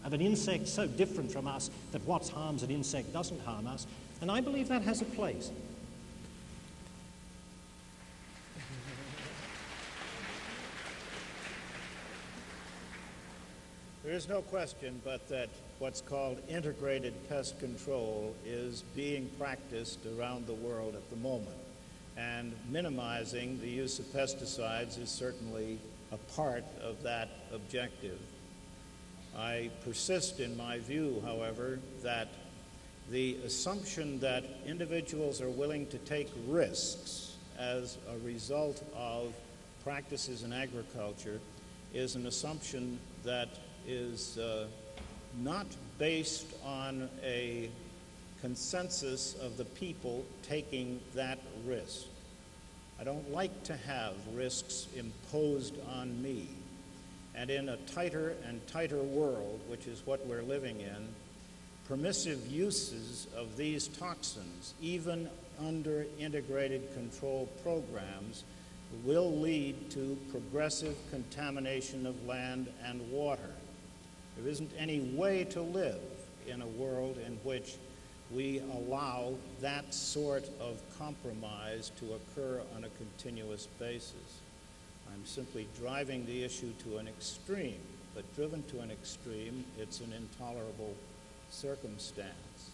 of an insect so different from us that what harms an insect doesn't harm us. And I believe that has a place. There is no question but that what's called integrated pest control is being practiced around the world at the moment. And minimizing the use of pesticides is certainly a part of that objective. I persist in my view, however, that the assumption that individuals are willing to take risks as a result of practices in agriculture is an assumption that is uh, not based on a consensus of the people taking that risk. I don't like to have risks imposed on me. And in a tighter and tighter world, which is what we're living in, permissive uses of these toxins, even under integrated control programs, will lead to progressive contamination of land and water. There isn't any way to live in a world in which we allow that sort of compromise to occur on a continuous basis. I'm simply driving the issue to an extreme, but driven to an extreme, it's an intolerable circumstance.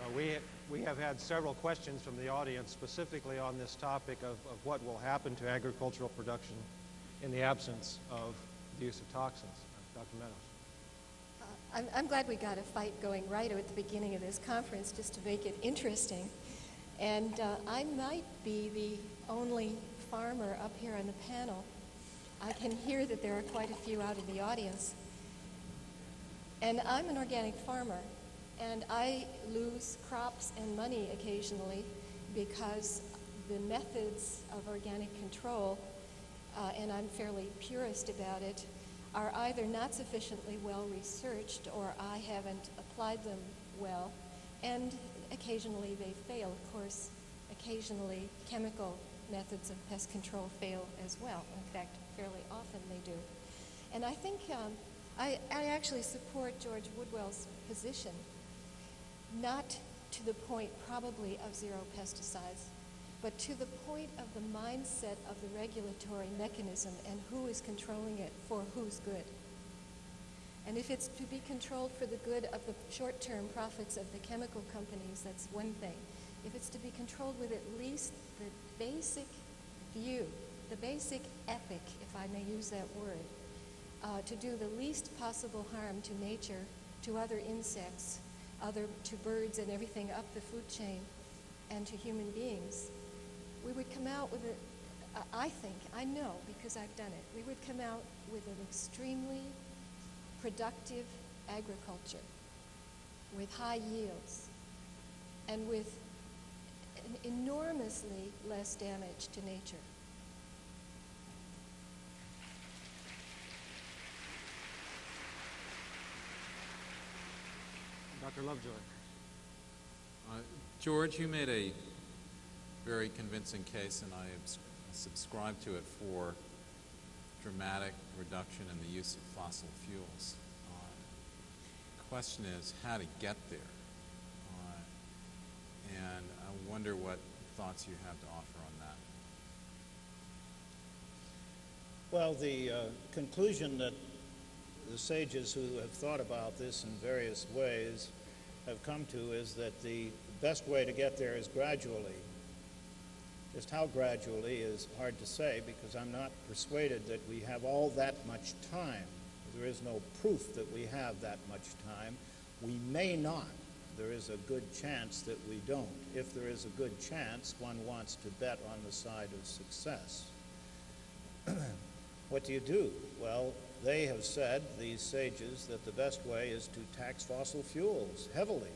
Uh, we, we have had several questions from the audience specifically on this topic of, of what will happen to agricultural production in the absence of the use of toxins. Dr. Meadows. Uh, I'm, I'm glad we got a fight going right at the beginning of this conference just to make it interesting. And uh, I might be the only farmer up here on the panel. I can hear that there are quite a few out in the audience. And I'm an organic farmer, and I lose crops and money occasionally because the methods of organic control, uh, and I'm fairly purist about it, are either not sufficiently well researched or I haven't applied them well, and occasionally they fail. Of course, occasionally chemical methods of pest control fail as well. In fact, fairly often they do. And I think um, I, I actually support George Woodwell's position, not to the point probably of zero pesticides, but to the point of the mindset of the regulatory mechanism and who is controlling it for whose good. And if it's to be controlled for the good of the short-term profits of the chemical companies, that's one thing. If it's to be controlled with at least the basic view, the basic ethic, if I may use that word, uh, to do the least possible harm to nature, to other insects, other to birds and everything up the food chain, and to human beings, we would come out with a, I think, I know because I've done it, we would come out with an extremely productive agriculture with high yields and with an enormously less damage to nature. Dr. Lovejoy. Uh, George, you made a very convincing case, and I subscribe to it for dramatic reduction in the use of fossil fuels. Uh, the question is how to get there. Uh, and I wonder what thoughts you have to offer on that. Well, the uh, conclusion that the sages who have thought about this in various ways have come to is that the best way to get there is gradually. Just how gradually is hard to say because I'm not persuaded that we have all that much time. There is no proof that we have that much time. We may not. There is a good chance that we don't. If there is a good chance, one wants to bet on the side of success. (clears throat) what do you do? Well, they have said, these sages, that the best way is to tax fossil fuels heavily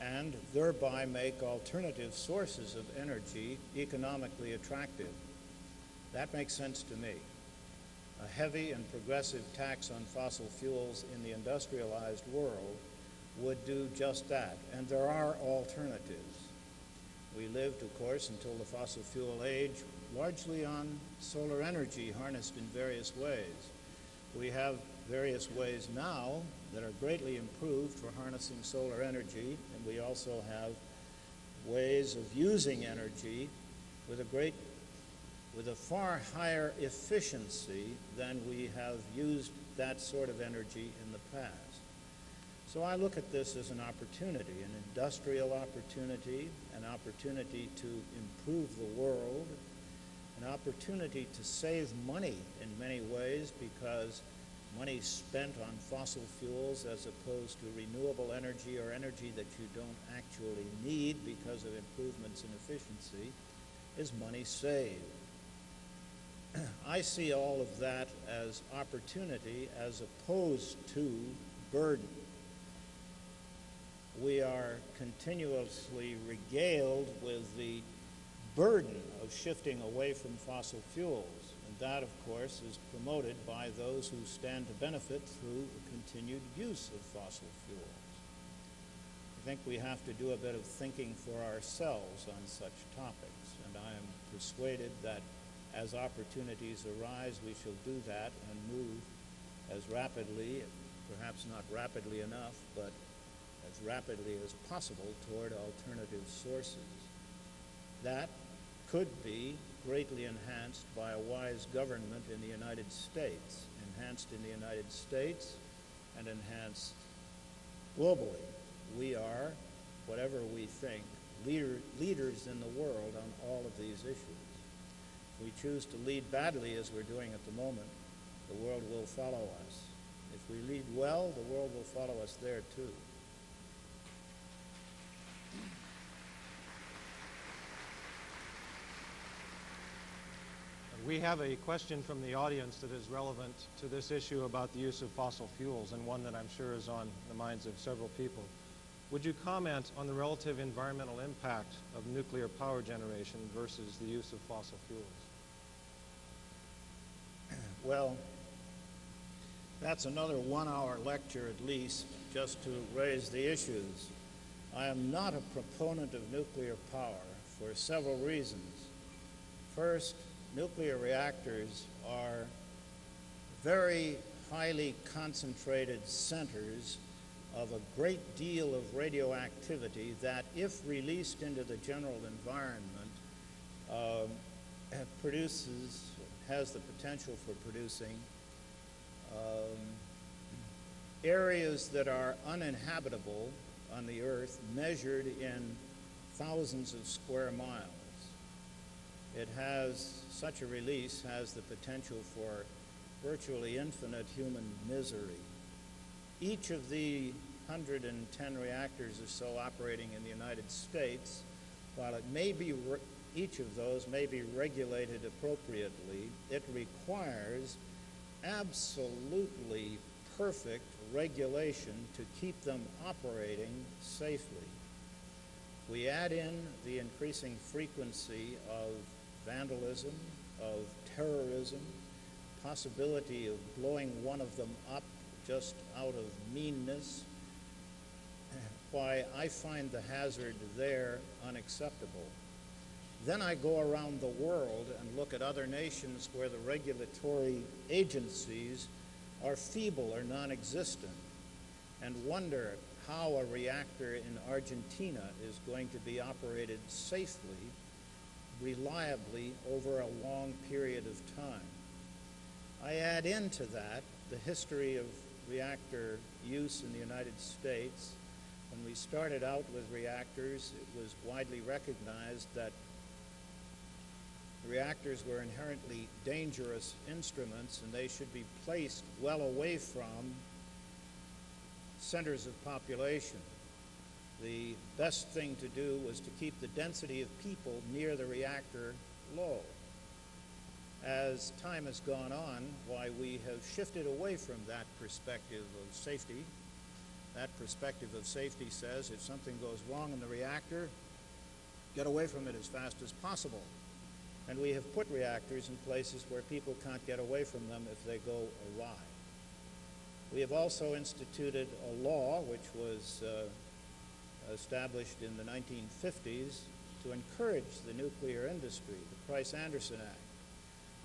and thereby make alternative sources of energy economically attractive. That makes sense to me. A heavy and progressive tax on fossil fuels in the industrialized world would do just that, and there are alternatives. We lived, of course, until the fossil fuel age, largely on solar energy harnessed in various ways. We have various ways now that are greatly improved for harnessing solar energy, and we also have ways of using energy with a great with a far higher efficiency than we have used that sort of energy in the past. So I look at this as an opportunity, an industrial opportunity, an opportunity to improve the world, an opportunity to save money in many ways because money spent on fossil fuels as opposed to renewable energy or energy that you don't actually need because of improvements in efficiency is money saved. (clears throat) I see all of that as opportunity as opposed to burden. We are continuously regaled with the burden of shifting away from fossil fuels. And that, of course, is promoted by those who stand to benefit through the continued use of fossil fuels. I think we have to do a bit of thinking for ourselves on such topics, and I am persuaded that as opportunities arise, we shall do that and move as rapidly, perhaps not rapidly enough, but as rapidly as possible toward alternative sources. That could be greatly enhanced by a wise government in the United States, enhanced in the United States and enhanced globally. We are, whatever we think, leader, leaders in the world on all of these issues. If we choose to lead badly, as we're doing at the moment, the world will follow us. If we lead well, the world will follow us there too. We have a question from the audience that is relevant to this issue about the use of fossil fuels, and one that I'm sure is on the minds of several people. Would you comment on the relative environmental impact of nuclear power generation versus the use of fossil fuels? (clears throat) Well, that's another one-hour lecture at least, just to raise the issues. I am not a proponent of nuclear power for several reasons. First, nuclear reactors are very highly concentrated centers of a great deal of radioactivity that, if released into the general environment, uh, produces, has the potential for producing um, areas that are uninhabitable on the Earth measured in thousands of square miles. It has, such a release has the potential for virtually infinite human misery. Each of the 110 reactors or so operating in the United States, while it may be, each of those may be regulated appropriately, it requires absolutely perfect regulation to keep them operating safely. We add in the increasing frequency of vandalism, of terrorism, possibility of blowing one of them up just out of meanness, why I find the hazard there unacceptable. Then I go around the world and look at other nations where the regulatory agencies are feeble or non-existent and wonder how a reactor in Argentina is going to be operated safely, reliably over a long period of time. I add into that the history of reactor use in the United States. When we started out with reactors, it was widely recognized that reactors were inherently dangerous instruments and they should be placed well away from centers of population. The best thing to do was to keep the density of people near the reactor low. As time has gone on, why we have shifted away from that perspective of safety. That perspective of safety says if something goes wrong in the reactor, get away from it as fast as possible. And we have put reactors in places where people can't get away from them if they go awry. We have also instituted a law which was uh, established in the 1950s to encourage the nuclear industry, the Price-Anderson Act.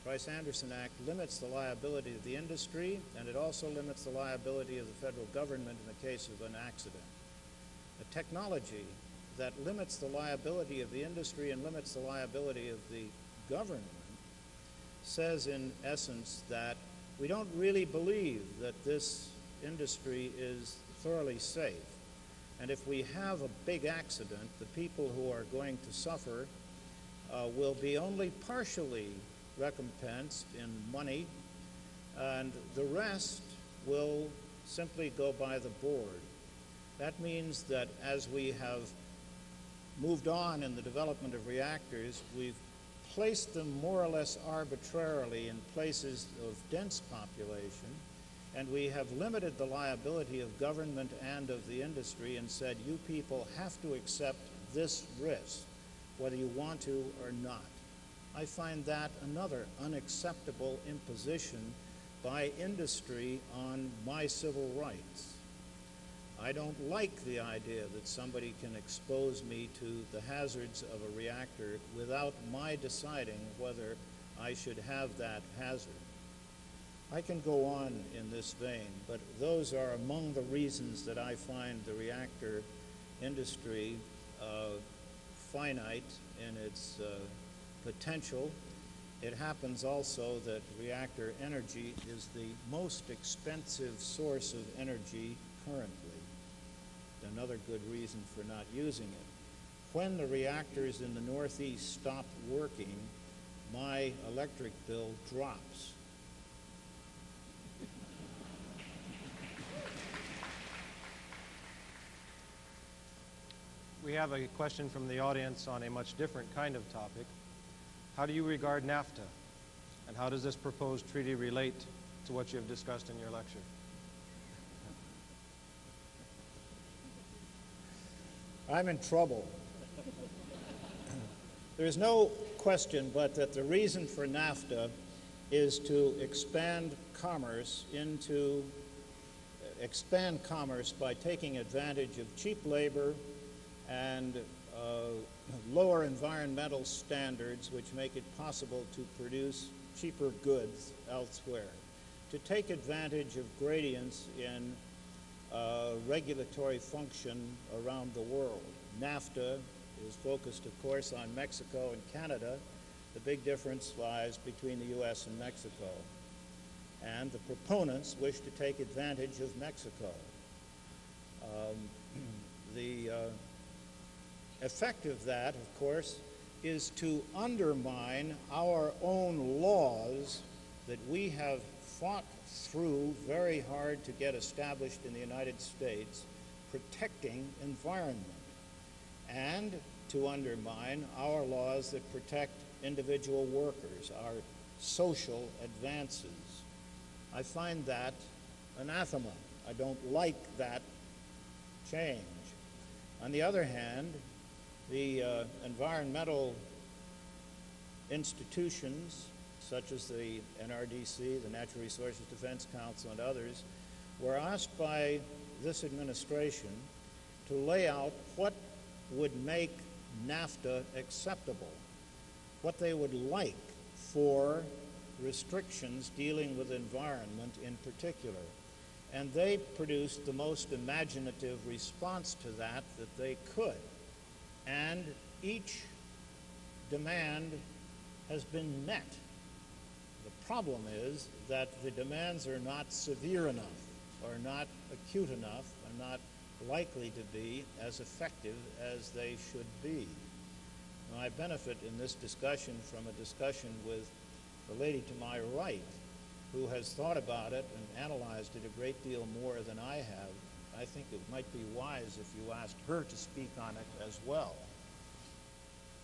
Price-Anderson Act limits the liability of the industry, and it also limits the liability of the federal government in the case of an accident. A technology that limits the liability of the industry and limits the liability of the government says in essence that we don't really believe that this industry is thoroughly safe. And if we have a big accident, the people who are going to suffer uh, will be only partially recompensed in money, and the rest will simply go by the board. That means that as we have moved on in the development of reactors, we've placed them more or less arbitrarily in places of dense population, and we have limited the liability of government and of the industry and said, you people have to accept this risk, whether you want to or not. I find that another unacceptable imposition by industry on my civil rights. I don't like the idea that somebody can expose me to the hazards of a reactor without my deciding whether I should have that hazard. I can go on in this vein, but those are among the reasons that I find the reactor industry uh, finite in its uh, potential. It happens also that reactor energy is the most expensive source of energy currently another good reason for not using it. When the reactors in the Northeast stop working, my electric bill drops. We have a question from the audience on a much different kind of topic. How do you regard NAFTA? And how does this proposed treaty relate to what you have discussed in your lecture? I'm in trouble. There's no question but that the reason for NAFTA is to expand commerce into expand commerce by taking advantage of cheap labor and uh, lower environmental standards which make it possible to produce cheaper goods elsewhere. To take advantage of gradients in uh, regulatory function around the world. NAFTA is focused, of course, on Mexico and Canada. The big difference lies between the U.S. and Mexico. And the proponents wish to take advantage of Mexico. Um, (clears throat) the uh, effect of that, of course, is to undermine our own laws that we have fought through very hard to get established in the United States, protecting environment, and to undermine our laws that protect individual workers, our social advances. I find that anathema. I don't like that change. On the other hand, the uh, environmental institutions such as the NRDC, the Natural Resources Defense Council, and others, were asked by this administration to lay out what would make NAFTA acceptable, what they would like for restrictions dealing with environment in particular. And they produced the most imaginative response to that that they could. And each demand has been met The problem is that the demands are not severe enough, or not acute enough, or not likely to be as effective as they should be. Now, I benefit in this discussion from a discussion with the lady to my right, who has thought about it and analyzed it a great deal more than I have. I think it might be wise if you asked her to speak on it as well.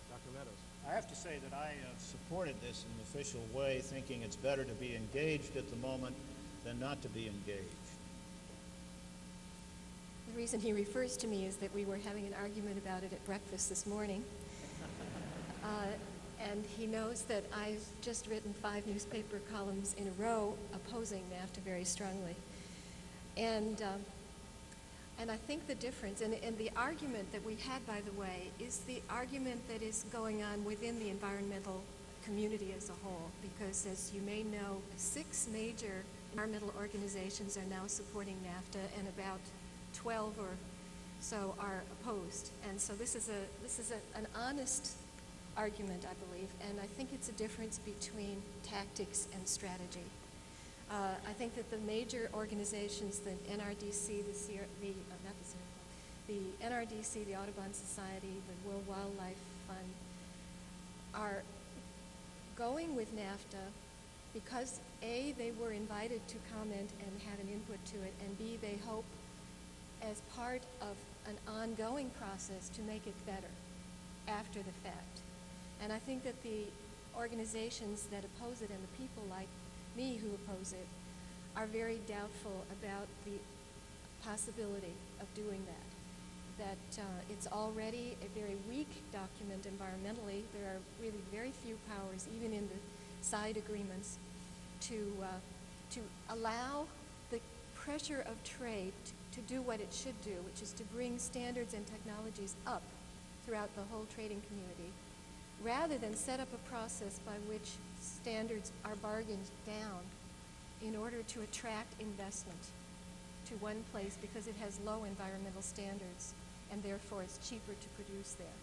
Dr. Meadows. I have to say that I uh, supported this in an official way, thinking it's better to be engaged at the moment than not to be engaged. The reason he refers to me is that we were having an argument about it at breakfast this morning. (laughs) Uh, and he knows that I've just written five newspaper columns in a row opposing NAFTA very strongly. And um, and I think the difference, and, and the argument that we had, by the way, is the argument that is going on within the environmental community as a whole. Because as you may know, six major environmental organizations are now supporting NAFTA, and about 12 or so are opposed. And so this is a this is a, an honest argument, I believe, and I think it's a difference between tactics and strategy. Uh, I think that the major organizations, the NRDC, the, the, uh, not the, Sierra, the NRDC, the Audubon Society, the World Wildlife Fund, are going with NAFTA because A, they were invited to comment and have an input to it, and B, they hope as part of an ongoing process to make it better after the fact. And I think that the organizations that oppose it and the people like me who oppose it are very doubtful about the possibility of doing that. That uh, it's already a very weak document environmentally. There are really very few powers, even in the side agreements, to, uh, to allow the pressure of trade to, to do what it should do, which is to bring standards and technologies up throughout the whole trading community, rather than set up a process by which standards are bargained down in order to attract investment to one place because it has low environmental standards and therefore it's cheaper to produce there.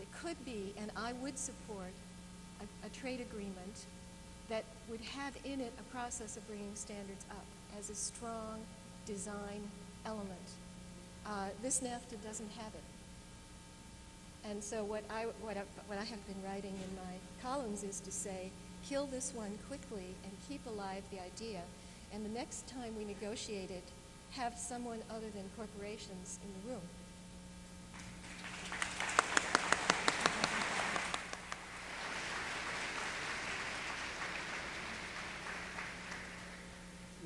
It could be, and I would support, a, a trade agreement that would have in it a process of bringing standards up as a strong design element. Uh, this NAFTA doesn't have it. And so what I, what, I, what I have been writing in my columns is to say, kill this one quickly and keep alive the idea. And the next time we negotiate it, have someone other than corporations in the room.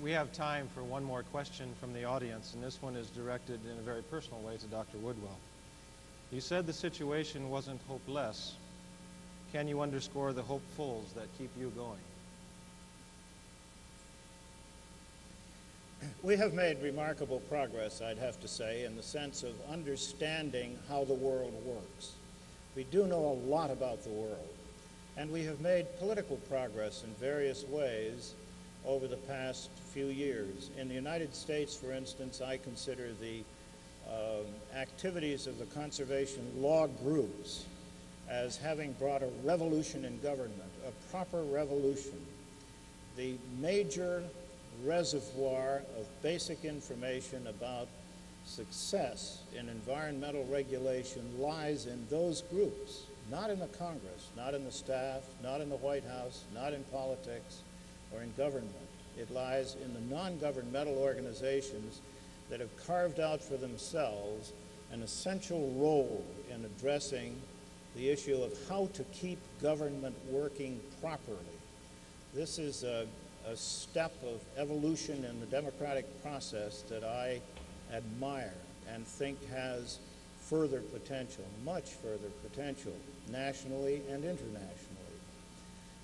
We have time for one more question from the audience, and this one is directed in a very personal way to Dr. Woodwell. You said the situation wasn't hopeless. Can you underscore the hopefuls that keep you going? We have made remarkable progress, I'd have to say, in the sense of understanding how the world works. We do know a lot about the world, and we have made political progress in various ways over the past few years. In the United States, for instance, I consider the um, activities of the conservation law groups as having brought a revolution in government, a proper revolution. The major reservoir of basic information about success in environmental regulation lies in those groups, not in the Congress, not in the staff, not in the White House, not in politics or in government. It lies in the non-governmental organizations that have carved out for themselves an essential role in addressing the issue of how to keep government working properly. This is a, a step of evolution in the democratic process that I admire and think has further potential, much further potential, nationally and internationally.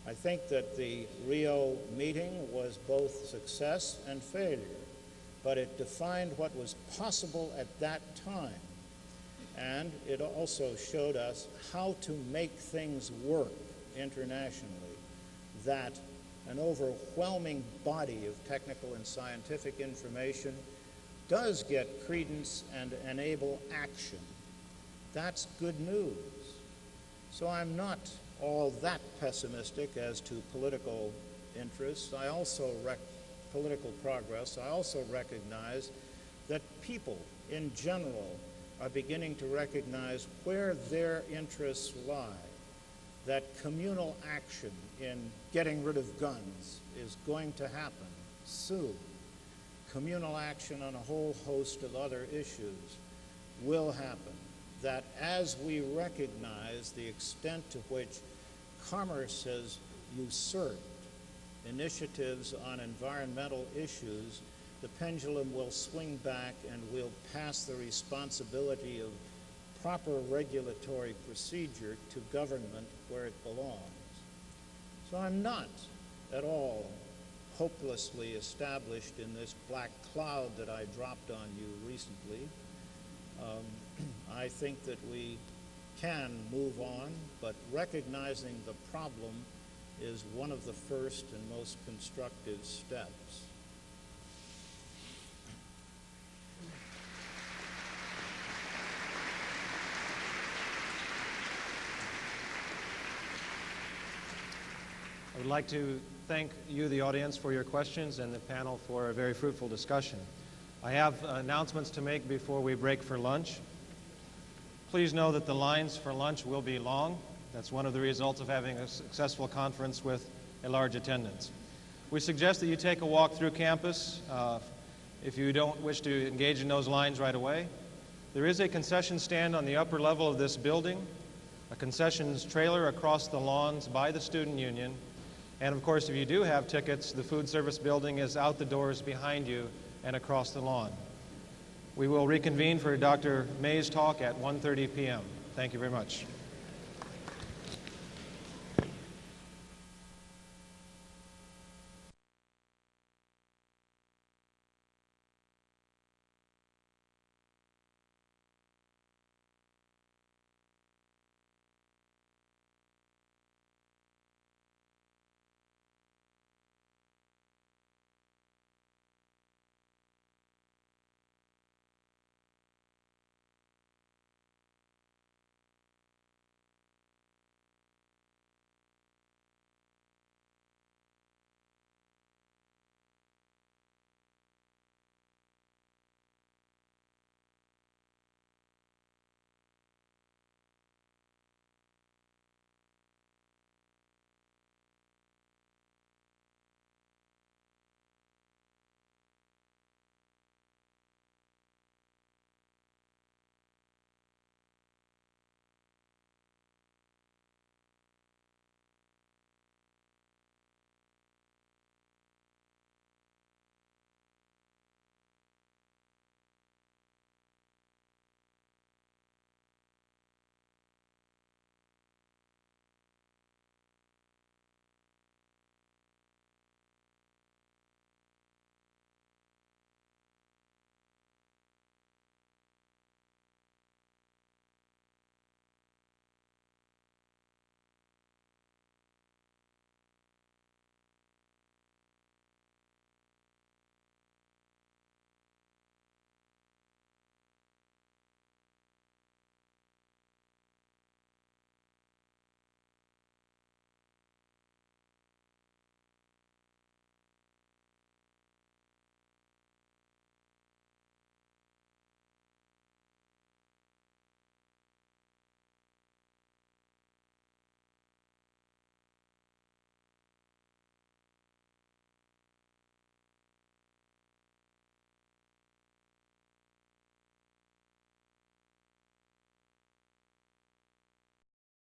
I think that the Rio meeting was both success and failure, but it defined what was possible at that time. And it also showed us how to make things work internationally, that an overwhelming body of technical and scientific information does get credence and enable action. That's good news. So I'm not all that pessimistic as to political interests. I also political progress. I also recognize that people in general are beginning to recognize where their interests lie, that communal action in getting rid of guns is going to happen soon. Communal action on a whole host of other issues will happen. That as we recognize the extent to which commerce has usurped initiatives on environmental issues, the pendulum will swing back and we'll pass the responsibility of proper regulatory procedure to government where it belongs. So I'm not at all hopelessly established in this black cloud that I dropped on you recently. Um, (clears throat) I think that we can move on, but recognizing the problem is one of the first and most constructive steps. Would like to thank you, the audience, for your questions and the panel for a very fruitful discussion. I have announcements to make before we break for lunch. Please know that the lines for lunch will be long. That's one of the results of having a successful conference with a large attendance. We suggest that you take a walk through campus uh, if you don't wish to engage in those lines right away. There is a concession stand on the upper level of this building. a concessions trailer across the lawns by the Student Union, and of course, if you do have tickets, the food service building is out the doors behind you and across the lawn. We will reconvene for Dr. May's talk at 1.30 p.m. Thank you very much.